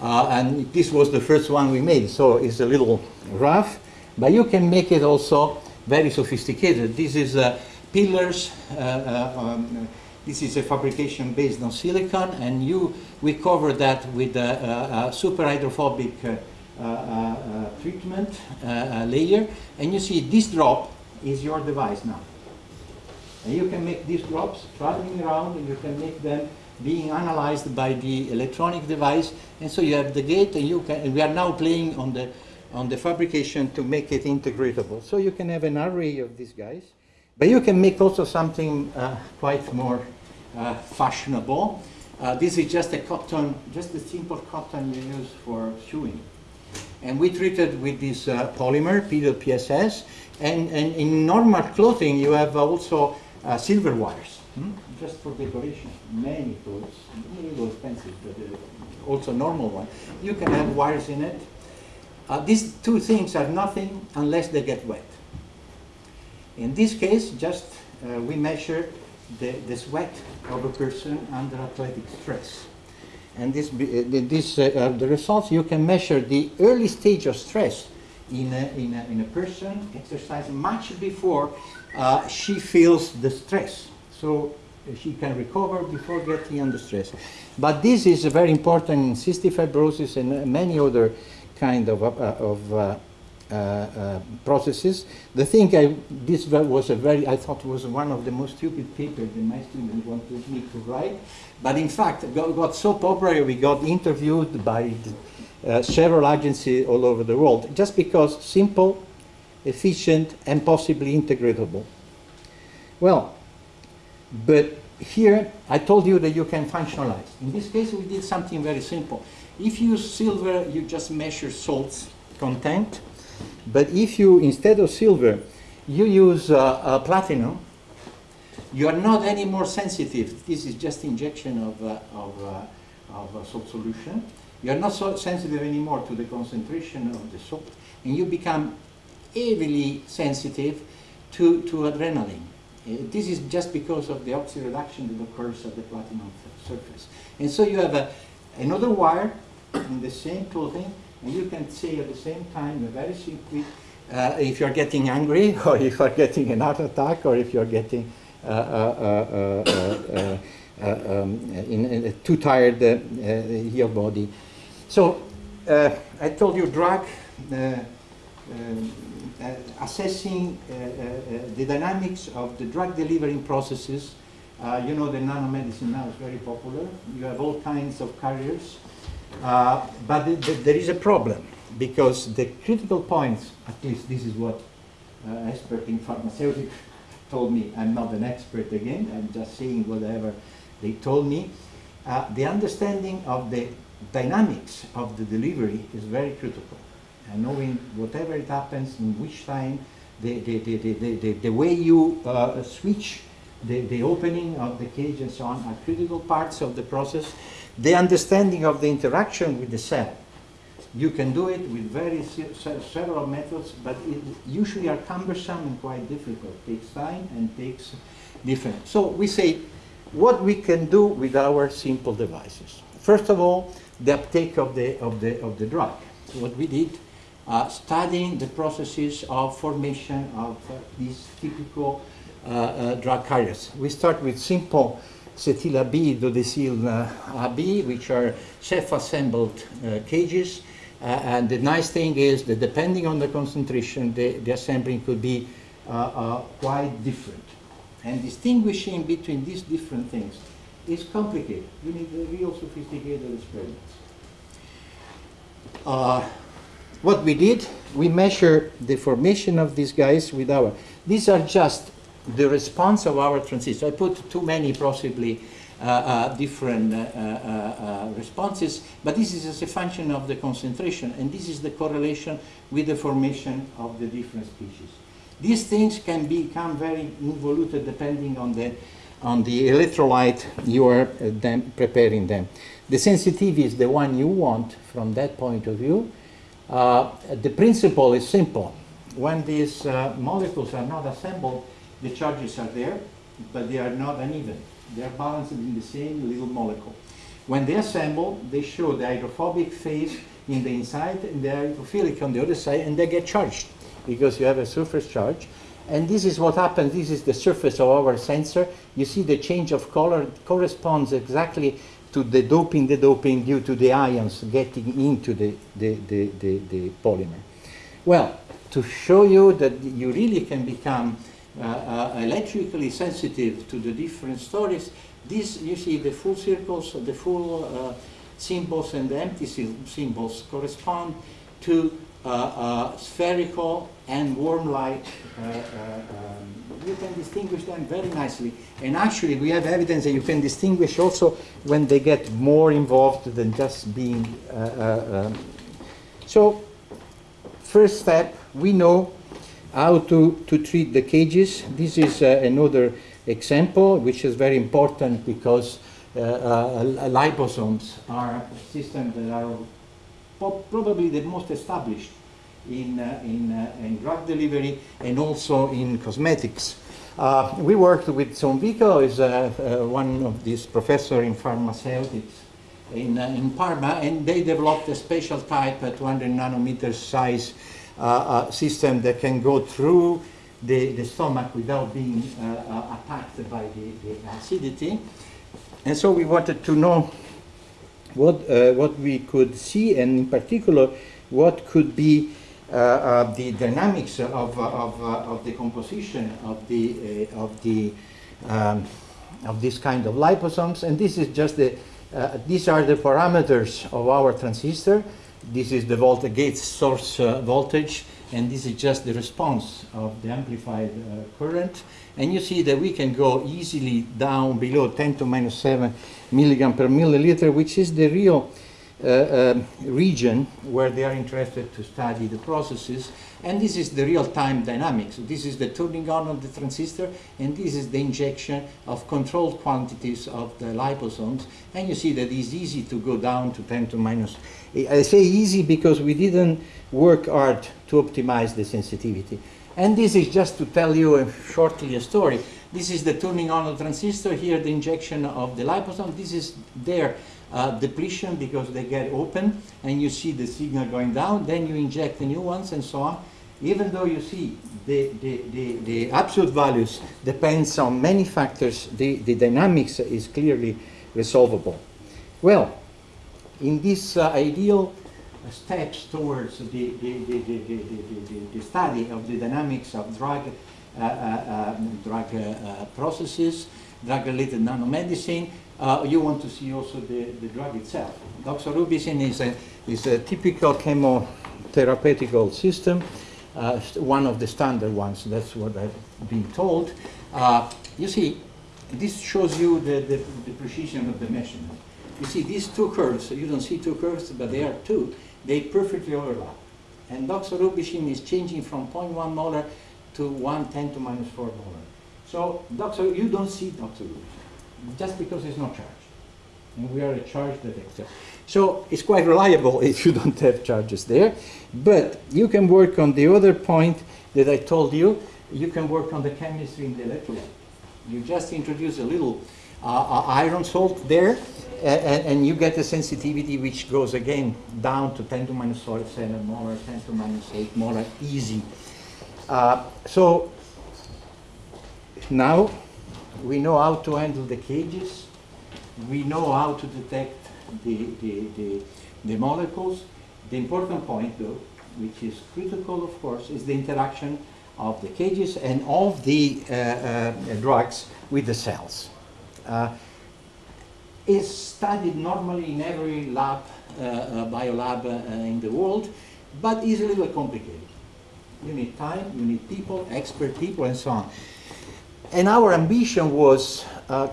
Uh, and this was the first one we made, so it's a little rough. But you can make it also very sophisticated. This is uh, pillars. Uh, uh, um, this is a fabrication based on silicon, and you we cover that with a, a super hydrophobic uh, treatment layer, and you see this drop is your device now. And you can make these drops traveling around, and you can make them being analyzed by the electronic device, and so you have the gate, and you can. And we are now playing on the on the fabrication to make it integratable. So you can have an array of these guys, but you can make also something uh, quite more uh, fashionable. Uh, this is just a cotton, just a simple cotton you use for sewing. And we treated with this uh, polymer, PSS, and, and in normal clothing you have also uh, silver wires, hmm? just for decoration. Many clothes, a little expensive, but uh, also normal one. You can have wires in it, uh, these two things are nothing unless they get wet. In this case, just uh, we measure the, the sweat of a person under athletic stress. And this, uh, this uh, are the results. You can measure the early stage of stress in a, in a, in a person exercising much before uh, she feels the stress. So uh, she can recover before getting under stress. But this is very important in cystic fibrosis and many other kind of, uh, of uh, uh, processes. The thing I, this was a very, I thought was one of the most stupid papers that my students wanted me to write. But in fact, got, got so popular, we got interviewed by uh, several agencies all over the world, just because simple, efficient, and possibly integratable. Well, but here I told you that you can functionalize. In this case, we did something very simple. If you use silver, you just measure salts content. But if you, instead of silver, you use uh, uh, platinum, you are not any more sensitive. This is just injection of, uh, of, uh, of salt solution. You are not so sensitive anymore to the concentration of the salt, and you become heavily sensitive to, to adrenaline. Uh, this is just because of the oxyreduction that occurs at the platinum surface. And so you have a, another wire in the same clothing, and you can say at the same time, very simply, uh, if you're getting angry, or if you're getting an heart attack, or if you're getting uh, uh, uh, uh um, in, in too tired your body. So I told you drug assessing the dynamics of the drug delivering processes. you know the nanomedicine now is very popular. You have all kinds of carriers uh, but th th there is a problem because the critical points, at least this is what uh, expert in pharmaceutics told me. I'm not an expert again, I'm just saying whatever they told me. Uh, the understanding of the dynamics of the delivery is very critical. And knowing whatever it happens, in which time, the, the, the, the, the, the way you uh, switch the, the opening of the cage and so on are critical parts of the process the understanding of the interaction with the cell. You can do it with very several methods, but it usually are cumbersome and quite difficult. Takes time and takes different. So we say what we can do with our simple devices. First of all, the uptake of the, of the, of the drug. What we did, uh, studying the processes of formation of uh, these typical uh, uh drug carriers. We start with simple cetyl B, dodecyl uh, AB, which are self-assembled uh, cages. and the nice thing is that depending on the concentration, the, the assembling could be quite different. And distinguishing between these different things is complicated. You need real sophisticated experiments. Uh, what we did, we measure the formation of these guys with our, these are just the response of our transistor. I put too many possibly uh, uh, different uh, uh, uh, responses, but this is as a function of the concentration, and this is the correlation with the formation of the different species. These things can become very involuted depending on the, on the electrolyte you are uh, them preparing them. The sensitivity is the one you want from that point of view. The principle is simple. When these molecules are not assembled, the charges are there, but they are not uneven. They are balanced in the same little molecule. When they assemble, they show the hydrophobic phase in the inside and the hydrophilic on the other side, and they get charged because you have a surface charge. And this is what happens. This is the surface of our sensor. You see the change of color corresponds exactly to the doping, the doping due to the ions getting into the, the, the, the, the polymer. Well, to show you that you really can become electrically sensitive to the different stories, this, you see the full circles, the full uh, symbols and the empty symbols correspond to uh, uh, spherical and worm-like, uh, um, you can distinguish them very nicely. And actually, we have evidence that you can distinguish also when they get more involved than just being. Um. So, first step, we know how to, to treat the cages. This is uh, another example, which is very important because uh, uh, liposomes are systems that are probably the most established in, uh, in, uh, in drug delivery and also in cosmetics. Uh, we worked with Sonvico, is one of these professors in pharmaceutics in, in Parma, and they developed a special type, a 200 nanometer size system that can go through the, the stomach without being uh, attacked by the, the, acidity. And so we wanted to know what, uh, what we could see, and in particular, what could be uh, uh, the dynamics of, of, uh, of the composition of the, of, the um, of this kind of liposomes. And this is just the, these are the parameters of our transistor. This is the voltage gate source voltage and this is just the response of the amplified uh, current. And you see that we can go easily down below 10 to minus 7 milligram per milliliter, which is the real uh, uh, region where they are interested to study the processes. And this is the real-time dynamics. This is the turning on of the transistor, and this is the injection of controlled quantities of the liposomes. And you see that it's easy to go down to 10 to minus. I say easy because we didn't work hard to optimize the sensitivity. And this is just to tell you a, shortly a story. This is the turning on of the transistor, here the injection of the liposome. This is there uh, depletion because they get open and you see the signal going down, then you inject the new ones and so on. Even though you see the, the, the, the absolute values depends on many factors, the, the dynamics is clearly resolvable. Well, in this uh, ideal steps towards the, the, the, the, study of the dynamics of drug, uh, uh, um, drug uh, processes, drug-related nanomedicine, uh, you want to see also the, the drug itself. Doxorubicin is a, is a typical chemotherapeutical system, uh, one of the standard ones, that's what I've been told. Uh, you see, this shows you the, the, the, precision of the measurement. You see these two curves, you don't see two curves, but they are two, they perfectly overlap. And doxorubicin is changing from 0.1 molar to 110 to minus 4 molar. So doxor, you don't see doxorubicin just because it's not charged. And we are a charge detector. So it's quite reliable if you don't have charges there. But you can work on the other point that I told you. You can work on the chemistry in the electrolyte. You just introduce a little uh, iron salt there, and, and, you get a sensitivity which goes again down to 10 to minus 7 molar, 10 to minus 8 molar, easy. Uh, so now we know how to handle the cages, we know how to detect the, the, the, the molecules. The important point though, which is critical of course, is the interaction of the cages and of the uh, uh, drugs with the cells. Uh, is studied normally in every lab, uh, uh, biolab uh, in the world, but is a little complicated. You need time, you need people, expert people, and so on. And our ambition was,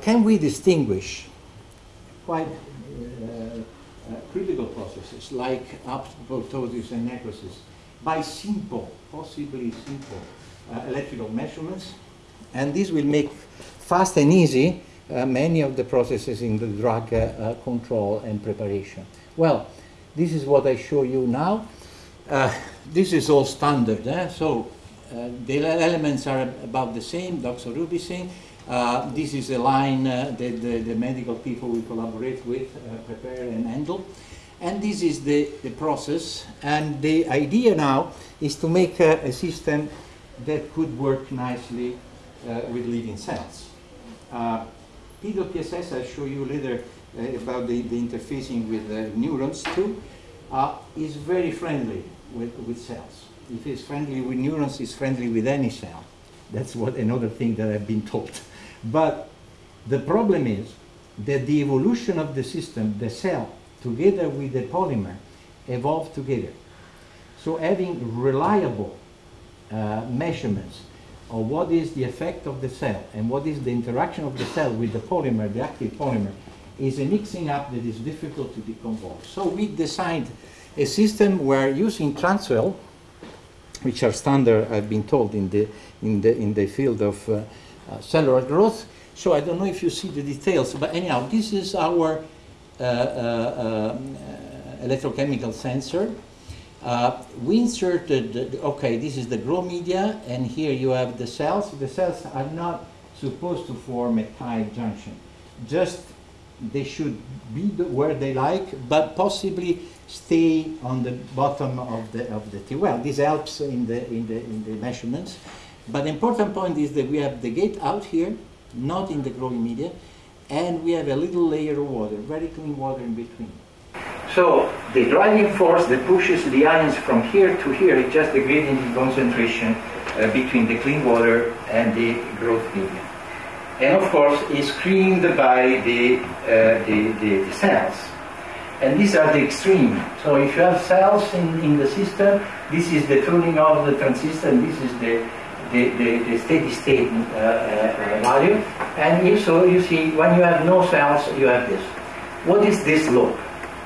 can we distinguish quite critical processes like apoptosis and necrosis by simple, possibly simple uh, electrical measurements. And this will make fast and easy uh, many of the processes in the drug uh, uh, control and preparation. Well, this is what I show you now. Uh, this is all standard, eh? so uh, the elements are about the same, doxorubicin. this is a line that the, the, medical people we collaborate with prepare and handle. And this is the, the process. And the idea now is to make a, system that could work nicely uh, with living cells. Uh, PWPSS, I'll show you later uh, about the, the, interfacing with neurons too, uh, is very friendly with, with cells. If it's friendly with neurons, it's friendly with any cell. That's what another thing that I've been told. But the problem is that the evolution of the system, the cell, together with the polymer evolve together. So having reliable uh, measurements of what is the effect of the cell and what is the interaction of the cell with the polymer, the active polymer, is a mixing up that is difficult to decompose. So we designed a system where using Transwell, which are standard, I've been told, in the, in the, in the field of uh, uh, cellular growth. So I don't know if you see the details, but anyhow, this is our Uh, uh, uh, electrochemical sensor. Uh, we inserted, okay, this is the grow media, and here you have the cells. The cells are not supposed to form a tight junction. Just they should be where they like, but possibly stay on the bottom of the of the T. Well, this helps in the in the in the measurements. But the important point is that we have the gate out here, not in the growing media, and we have a little layer of water, very clean water in between. So the driving force that pushes the ions from here to here is just the gradient in concentration uh, between the clean water and the growth medium. And of course, is screened by the, uh, the, the, the, cells. And these are the extreme. So if you have cells in, in the system, this is the tuning of the transistor, and this is the the, the, the steady state uh, uh, value. And if so, you see, when you have no cells, you have this. What is this loop?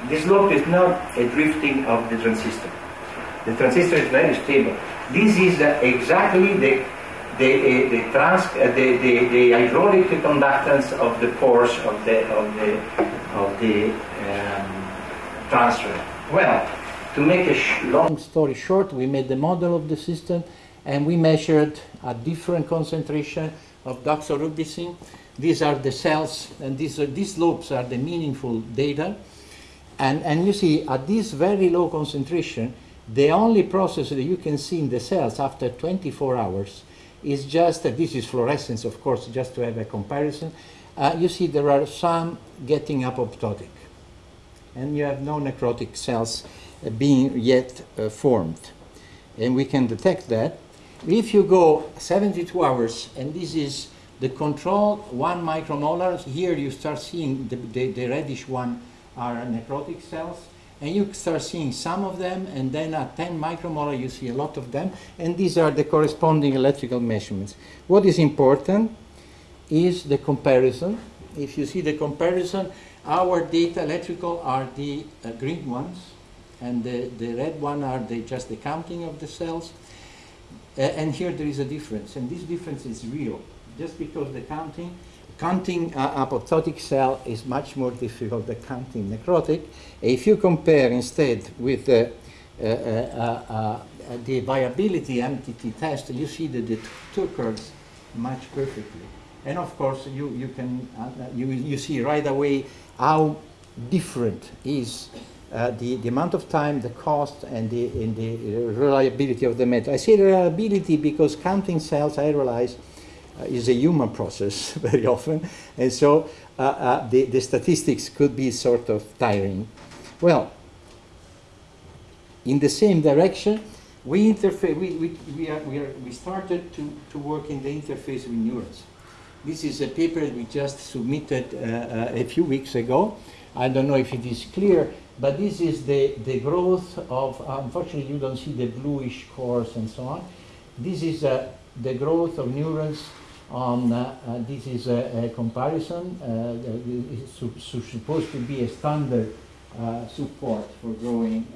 This loop is not a drifting of the transistor. The transistor is very stable. This is uh, exactly the the, uh, the, trans, uh, the, the, the, hydraulic conductance of the pores of the, of the, of the um, transfer. Well, to make a long story short, we made the model of the system and we measured a different concentration of doxorubicin. These are the cells, and these, are, these loops are the meaningful data. And, and you see, at this very low concentration, the only process that you can see in the cells after 24 hours is just, uh, this is fluorescence, of course, just to have a comparison. Uh, you see there are some getting apoptotic. And you have no necrotic cells uh, being yet uh, formed. And we can detect that if you go 72 hours, and this is the control, one micromolar, here you start seeing the, the, the reddish one are necrotic cells, and you start seeing some of them, and then at 10 micromolar you see a lot of them, and these are the corresponding electrical measurements. What is important is the comparison. If you see the comparison, our data electrical are the uh, green ones, and the, the red one are the, just the counting of the cells. Uh, and here there is a difference, and this difference is real. Just because the counting, counting uh, apoptotic cell is much more difficult than counting necrotic. If you compare instead with the, uh, uh, uh, uh the viability MTT test, you see that the two curves match perfectly. And of course, you, you can you, you see right away how different is uh, the, the amount of time, the cost, and the, and the reliability of the method. I say reliability because counting cells, I realize, uh, is a human process very often, and so uh, uh, the, the statistics could be sort of tiring. Well, in the same direction, we interface. We, we, we, are, we, are, we started to, to work in the interface with neurons. This is a paper we just submitted uh, uh, a few weeks ago. I don't know if it is clear, but this is the, the growth of, uh, unfortunately you don't see the bluish cores and so on. This is uh, the growth of neurons on, uh, uh, this is a, a comparison, it's su su supposed to be a standard support for growing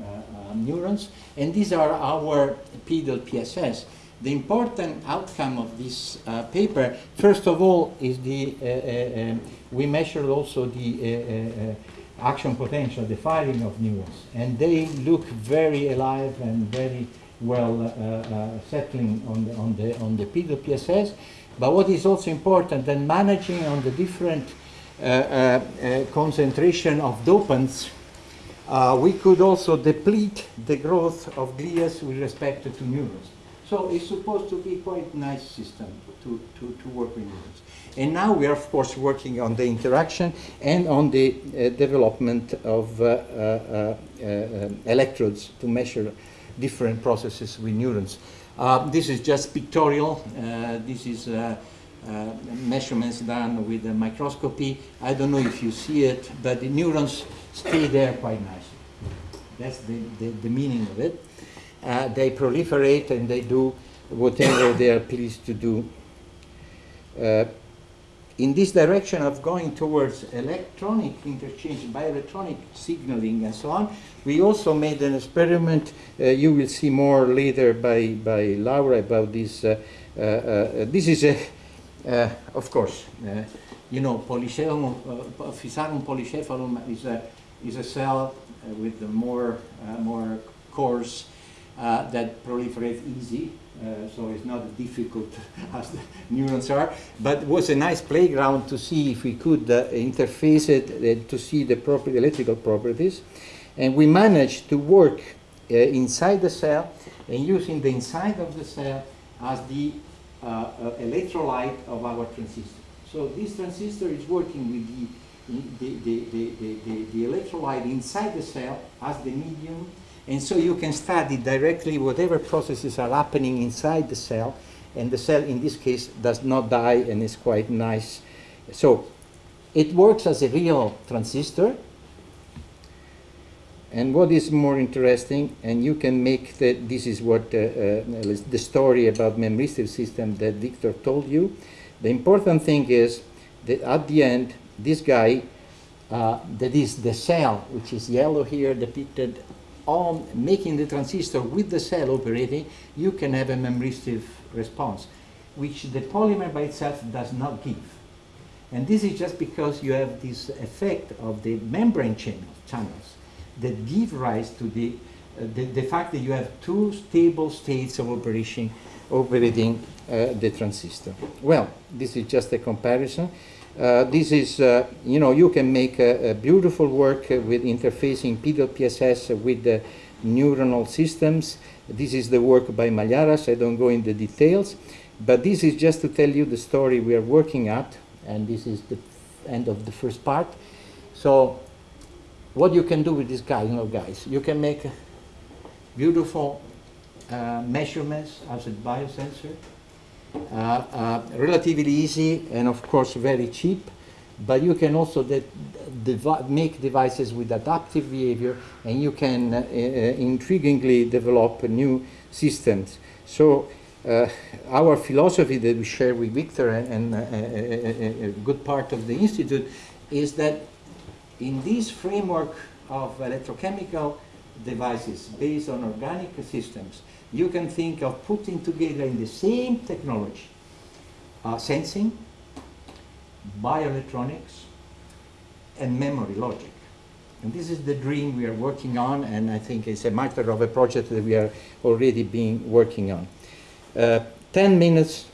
neurons. And these are our PEDOT:PSS. The important outcome of this uh, paper, first of all, is the, uh, uh, um, we measured also the action potential, the firing of neurons. And they look very alive and very well uh, uh, settling on the, on the, on the PSS. But what is also important then managing on the different uh, uh concentration of dopants, uh, we could also deplete the growth of glias with respect to neurons. So it's supposed to be quite nice system to, to, to work with neurons. And now we are, of course, working on the interaction and on the uh, development of uh, uh, uh electrodes to measure different processes with neurons. Uh, this is just pictorial. Uh, this is measurements done with a microscopy. I don't know if you see it, but the neurons stay there quite nicely. That's the, the, the meaning of it. they proliferate and they do whatever they are pleased to do. Uh, in this direction of going towards electronic interchange, bioelectronic signaling and so on, we also made an experiment. Uh, you will see more later by, by Laura about this. Uh, uh, uh this is a, uh, of course, uh, you know, polycephalum, Physarum polycephalum is a, is a cell with more, more cores that proliferate easy uh, so it's not as difficult as the neurons are, but it was a nice playground to see if we could uh, interface it uh, to see the proper electrical properties. And we managed to work uh, inside the cell and using the inside of the cell as the uh, electrolyte of our transistor. So this transistor is working with the, the, the, the, the, the electrolyte inside the cell as the medium and so you can study directly whatever processes are happening inside the cell, and the cell in this case does not die and is quite nice. So it works as a real transistor. And what is more interesting, and you can make the, this is what uh, uh, the story about memristive system that Victor told you. The important thing is that at the end, this guy, uh, that is the cell, which is yellow here depicted, on making the transistor with the cell operating, you can have a memristive response, which the polymer by itself does not give. And this is just because you have this effect of the membrane channel, channels that give rise to the, uh, the, the, fact that you have two stable states of operation, operating uh, the transistor. Well, this is just a comparison. Uh, this is, uh, you know, you can make a, a beautiful work with interfacing PEDOT:PSS with the neuronal systems. This is the work by Malliaras. I don't go into the details, but this is just to tell you the story we are working at, and this is the end of the first part. So, what you can do with this guy, you know, guys, you can make beautiful uh, measurements as a biosensor relatively easy and of course very cheap but you can also de devi make devices with adaptive behavior and you can uh, uh, intriguingly develop new systems. So uh, our philosophy that we share with Victor and, and uh, a good part of the Institute is that in this framework of electrochemical devices based on organic systems, you can think of putting together in the same technology uh, sensing, bioelectronics, and memory logic. And this is the dream we are working on, and I think it's a matter of a project that we are already being working on. Uh, 10 minutes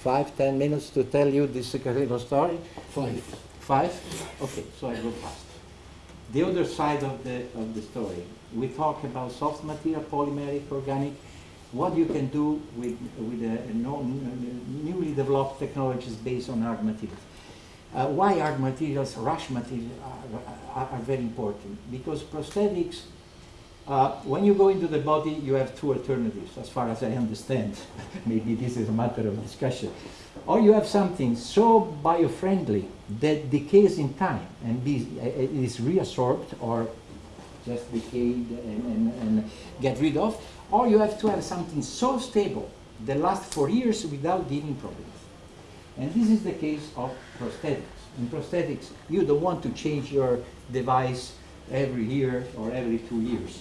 five, ten minutes to tell you this little story? Five. Five? Okay, so I go fast. The other side of the, of the story, we talk about soft material, polymeric, organic, what you can do with, with a, no, newly developed technologies based on hard materials. Uh, why hard materials, rush materials are, are, are very important? Because prosthetics, uh, when you go into the body, you have two alternatives, as far as I understand. Maybe this is a matter of discussion. Or you have something so bio-friendly that decays in time and be, uh, is reabsorbed or just decayed and, and, and get rid of. Or you have to have something so stable that lasts for years without giving problems. And this is the case of prosthetics. In prosthetics, you don't want to change your device every year or every two years.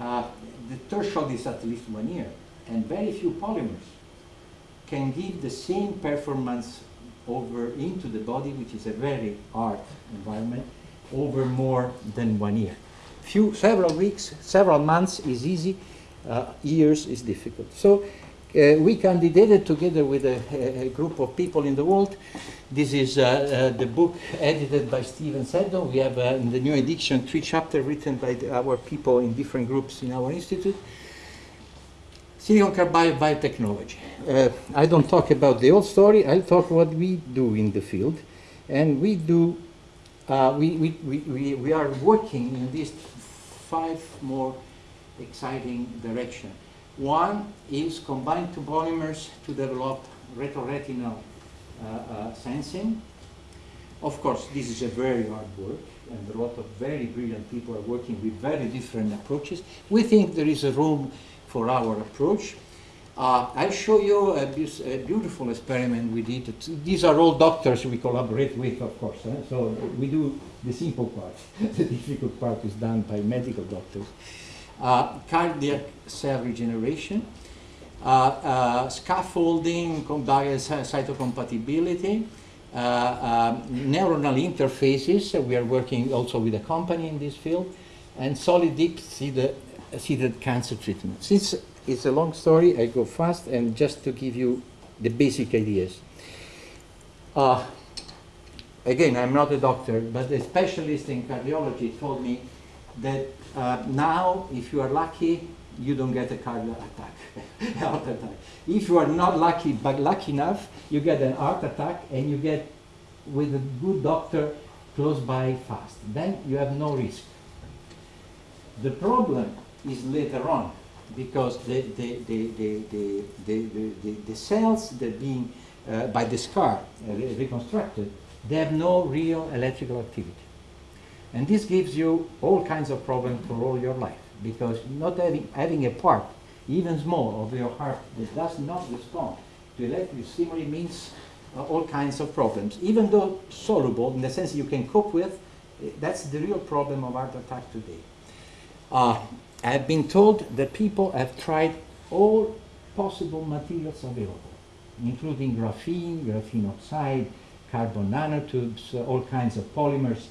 Uh, the threshold is at least one year, and very few polymers can give the same performance over into the body, which is a very hard environment, over more than one year. Few, several weeks, several months is easy, uh, years is difficult. So uh, we candidated together with a, a, group of people in the world. This is uh, uh, the book edited by Stephen Saddow. We have uh, in the new edition three chapters written by the, our people in different groups in our institute. Silicon carbide biotechnology. Uh, I don't talk about the old story, I'll talk what we do in the field. And we do, uh, we, we, we, we are working in these five more exciting directions. One is combined two polymers to develop retroretinal uh, uh, sensing. Of course, this is a very hard work, and a lot of very brilliant people are working with very different approaches. We think there is a room for our approach. Uh, I'll show you a, a, beautiful experiment we did. These are all doctors we collaborate with, of course. Eh? So we do the simple part. the difficult part is done by medical doctors. Uh, cardiac cell regeneration, uh, uh, scaffolding, cytocompatibility, uh, neuronal interfaces. we are working also with a company in this field, and solid deep seated seeded cancer treatment. Since it's a long story, I go fast and just to give you the basic ideas. Uh, again, I'm not a doctor, but a specialist in cardiology told me that uh, now, if you are lucky, you don't get a cardiac attack, heart attack. If you are not lucky, but lucky enough, you get an heart attack and you get with a good doctor close by fast. Then you have no risk. The problem is later on because the, the, the, the, the, the, the, the cells that being uh, by the scar uh, reconstructed, they have no real electrical activity. And this gives you all kinds of problems for all your life because not having, having a part, even small, of your heart that does not respond to electrical stimuli means uh, all kinds of problems. Even though soluble, in the sense you can cope with, eh, that's the real problem of heart attack today. Uh, I've been told that people have tried all possible materials available, including graphene, graphene oxide, carbon nanotubes, uh, all kinds of polymers,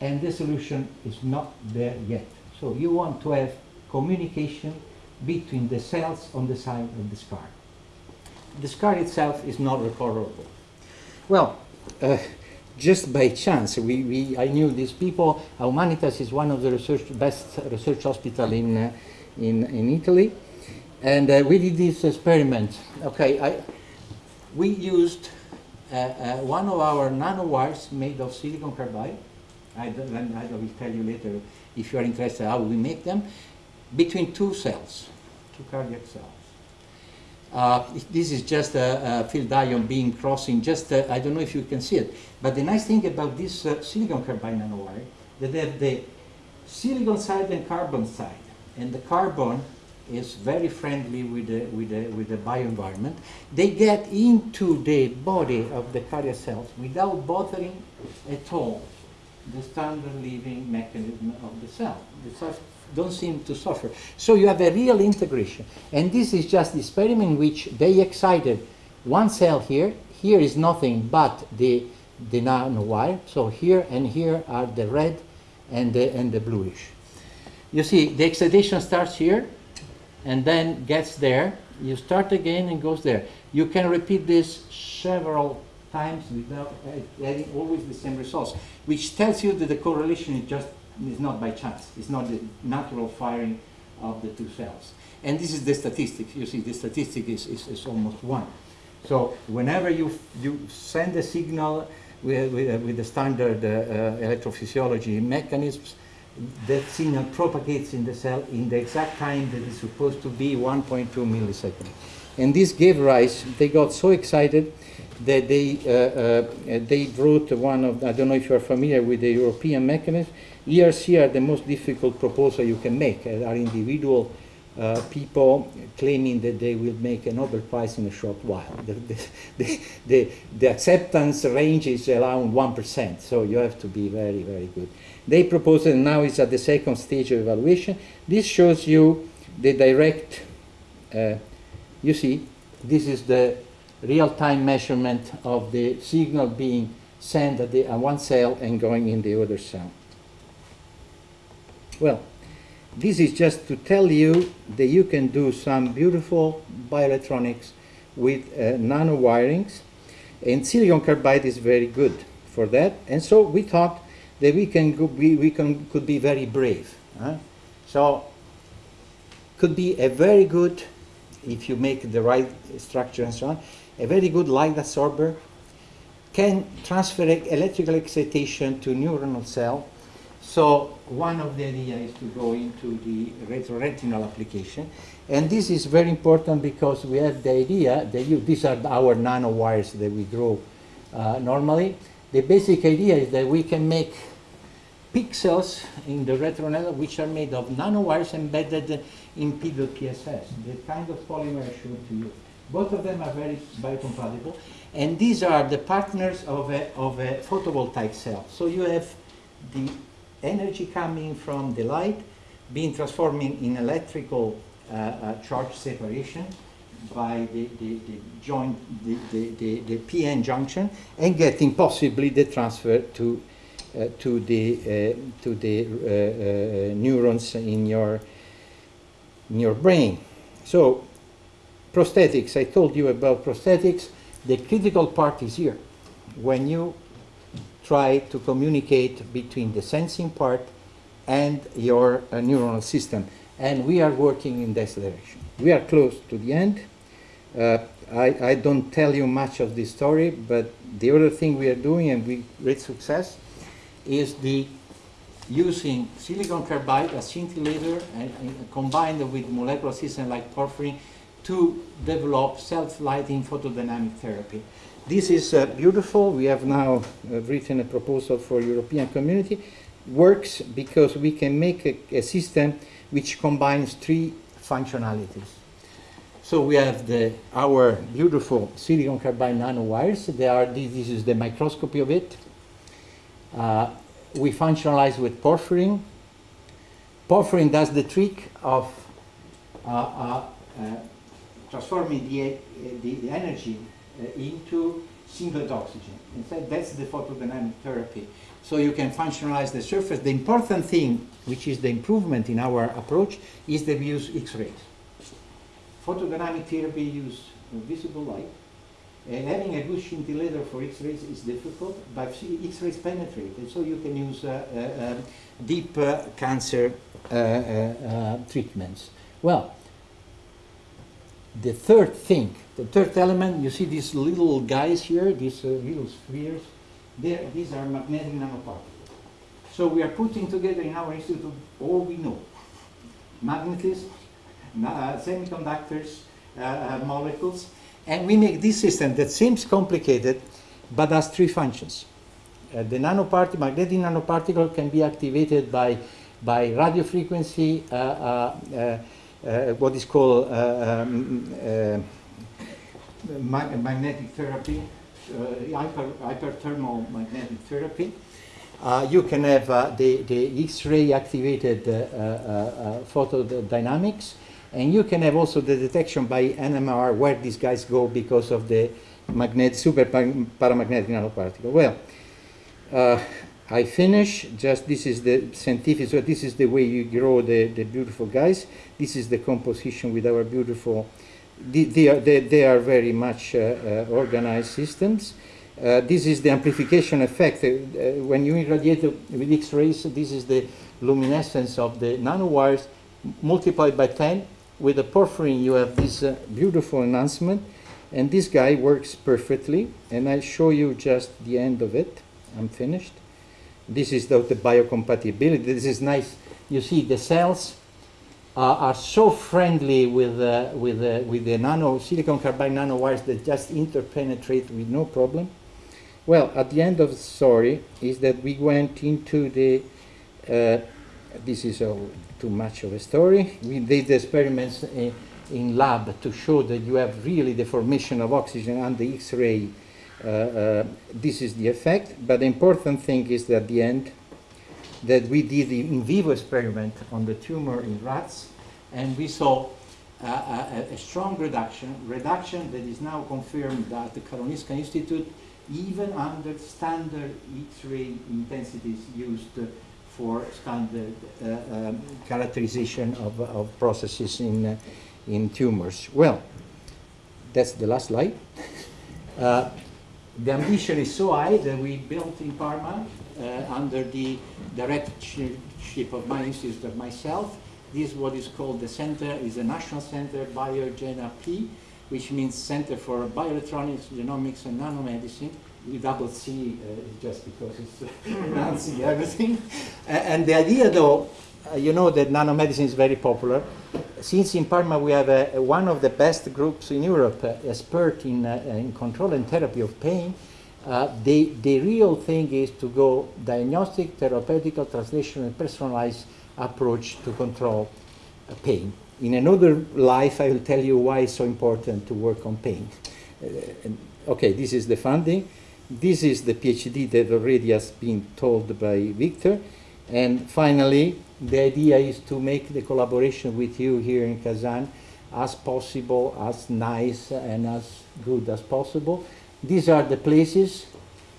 and the solution is not there yet. So you want to have communication between the cells on the side of the scar. The scar itself is not recoverable. Well, uh, just by chance. We, we, I knew these people. Humanitas is one of the research, best research hospital in, uh, in, in Italy. And uh, we did this experiment. Okay, I, we used uh, uh one of our nanowires made of silicon carbide. I, I will tell you later if you are interested how we make them, between two cells, two cardiac cells. Uh, this is just a, a, field ion beam crossing, just, uh, I don't know if you can see it, but the nice thing about this uh, silicon carbide nanowire, that they have the silicon side and carbon side, and the carbon is very friendly with the, with the, with the bioenvironment. They get into the body of the cardiac cells without bothering at all the standard living mechanism of the cell. The cells don't seem to suffer. So you have a real integration. And this is just the experiment in which they excited one cell here. Here is nothing but the, the nanowire. So here and here are the red and the, and the bluish. You see, the excitation starts here, and then gets there. You start again and goes there. You can repeat this several times without getting always the same results, which tells you that the correlation is just is not by chance. It's not the natural firing of the two cells. And this is the statistics. You see, the statistic is, is, is almost one. So whenever you, you send a signal with, with, with the standard uh, uh, electrophysiology mechanisms, that signal propagates in the cell in the exact time that is supposed to be 1.2 milliseconds. And this gave rise, they got so excited that they, uh, uh, they wrote one of, I don't know if you're familiar with the European mechanism, ERC are the most difficult proposal you can make, uh, are individual uh, people claiming that they will make a Nobel Prize in a short while. The, the, the, the, acceptance range is around 1%, so you have to be very, very good. They propose and now it's at the second stage of evaluation. This shows you the direct, uh, you see, this is the real-time measurement of the signal being sent at, the, one cell and going in the other cell. Well, this is just to tell you that you can do some beautiful bioelectronics with uh, nano wirings and silicon carbide is very good for that and so we thought that we can go, we, we can could be very brave huh? so could be a very good if you make the right structure and so on a very good light absorber can transfer electrical excitation to neuronal cell so one of the ideas is to go into the retroretinal application. And this is very important because we have the idea that you, these are our nanowires that we draw uh, normally. The basic idea is that we can make pixels in the retroretinal which are made of nanowires embedded in PSS, the kind of polymer I showed to you. Both of them are very biocompatible. And these are the partners of a, of a photovoltaic cell. So you have the energy coming from the light being transformed in electrical uh, uh, charge separation by the, the, the joint, the, the, the, the, PN junction, and getting possibly the transfer to, to the, uh, to the uh, uh, neurons in your, in your brain. So prosthetics, I told you about prosthetics. The critical part is here. When you try to communicate between the sensing part and your uh, neuronal system. And we are working in this direction. We are close to the end. Uh, I, I, don't tell you much of this story, but the other thing we are doing, and with great success, is the using silicon carbide as scintillator and, and combined with molecular system like porphyrin to develop self-lighting photodynamic therapy. This is uh, beautiful. We have now uh, written a proposal for European community. Works because we can make a, a, system which combines three functionalities. So we have the, our beautiful silicon carbide nanowires. They are, this is the microscopy of it. Uh, we functionalize with porphyrin. Porphyrin does the trick of uh, uh, uh, transforming the, the, the energy into singlet oxygen. Instead, that's the photodynamic therapy. So you can functionalize the surface. The important thing, which is the improvement in our approach, is that we use X-rays. Photodynamic therapy use visible light. And having a good scintillator for X-rays is difficult, but X-rays penetrate, and so you can use uh, uh, um, deep uh, cancer uh, uh, treatments. Well, the third thing, the third element, you see these little guys here, these uh, little spheres, these are magnetic nanoparticles. So we are putting together in our institute all we know. Magnetism, uh, semiconductors, uh, uh, molecules, and we make this system that seems complicated, but has three functions. Uh, the nanoparticle, magnetic nanoparticle can be activated by, by radio frequency uh, uh, what is called uh, um, uh, ma magnetic therapy, hyper, hyperthermal magnetic therapy. Uh, you can have uh, the, the X-ray activated uh, photodynamics, and you can have also the detection by NMR where these guys go because of the magnet, super paramagnetic nanoparticle. Well, I finish, just this is the scientific, so this is the way you grow the, the beautiful guys. This is the composition with our beautiful, they, they, are, they, they are very much uh, uh, organized systems. Uh, this is the amplification effect. Uh, uh, when you irradiate with X-rays, this is the luminescence of the nanowires multiplied by 10. With the porphyrin, you have this uh, beautiful enhancement. And this guy works perfectly. And I'll show you just the end of it. I'm finished. This is the, the biocompatibility. This is nice. You see, the cells uh, are so friendly with, uh, with, uh, with the nano silicon carbide nanowires that just interpenetrate with no problem. Well, at the end of the story is that we went into the, uh, this is all too much of a story. We did experiments in, in lab to show that you have really the formation of oxygen and the X-ray. Uh, uh, this is the effect, but the important thing is that at the end that we did the in vivo experiment on the tumor in rats, and we saw uh, a, a, strong reduction, reduction that is now confirmed at the Karolinska Institute even under standard X-ray intensities used for standard uh, um, characterization of, of processes in, uh, in tumors. Well, that's the last slide. Uh, the ambition is so high that we built in Parma under the directorship of my institute myself. This is what is called the center, is a national center, Biogena P, which means Center for Bioelectronics, Genomics and Nanomedicine, with double C uh, just because it's announcing everything. and the idea though, uh, you know that nanomedicine is very popular. Since in Parma we have a, a one of the best groups in Europe, uh, expert in, uh, in control and therapy of pain, uh, the, the real thing is to go diagnostic, therapeutical, translational, and personalized approach to control uh, pain. In another life, I will tell you why it's so important to work on pain. And, okay, this is the funding. This is the PhD that already has been told by Victor. And finally, the idea is to make the collaboration with you here in Kazan as possible, as nice and as good as possible. These are the places.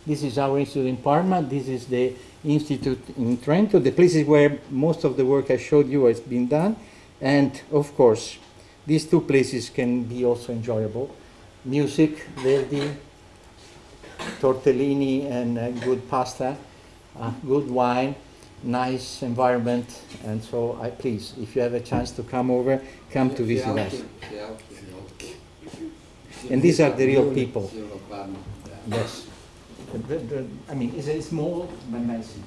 This is our institute in Parma. This is the institute in Trento, the places where most of the work I showed you has been done. And of course, these two places can be also enjoyable. Music, Verdi, tortellini and uh, good pasta, uh, good wine, nice environment, and so I please, if you have a chance to come over, come to visit us. And these are the real people. Yes. I mean, it's a small but nice city.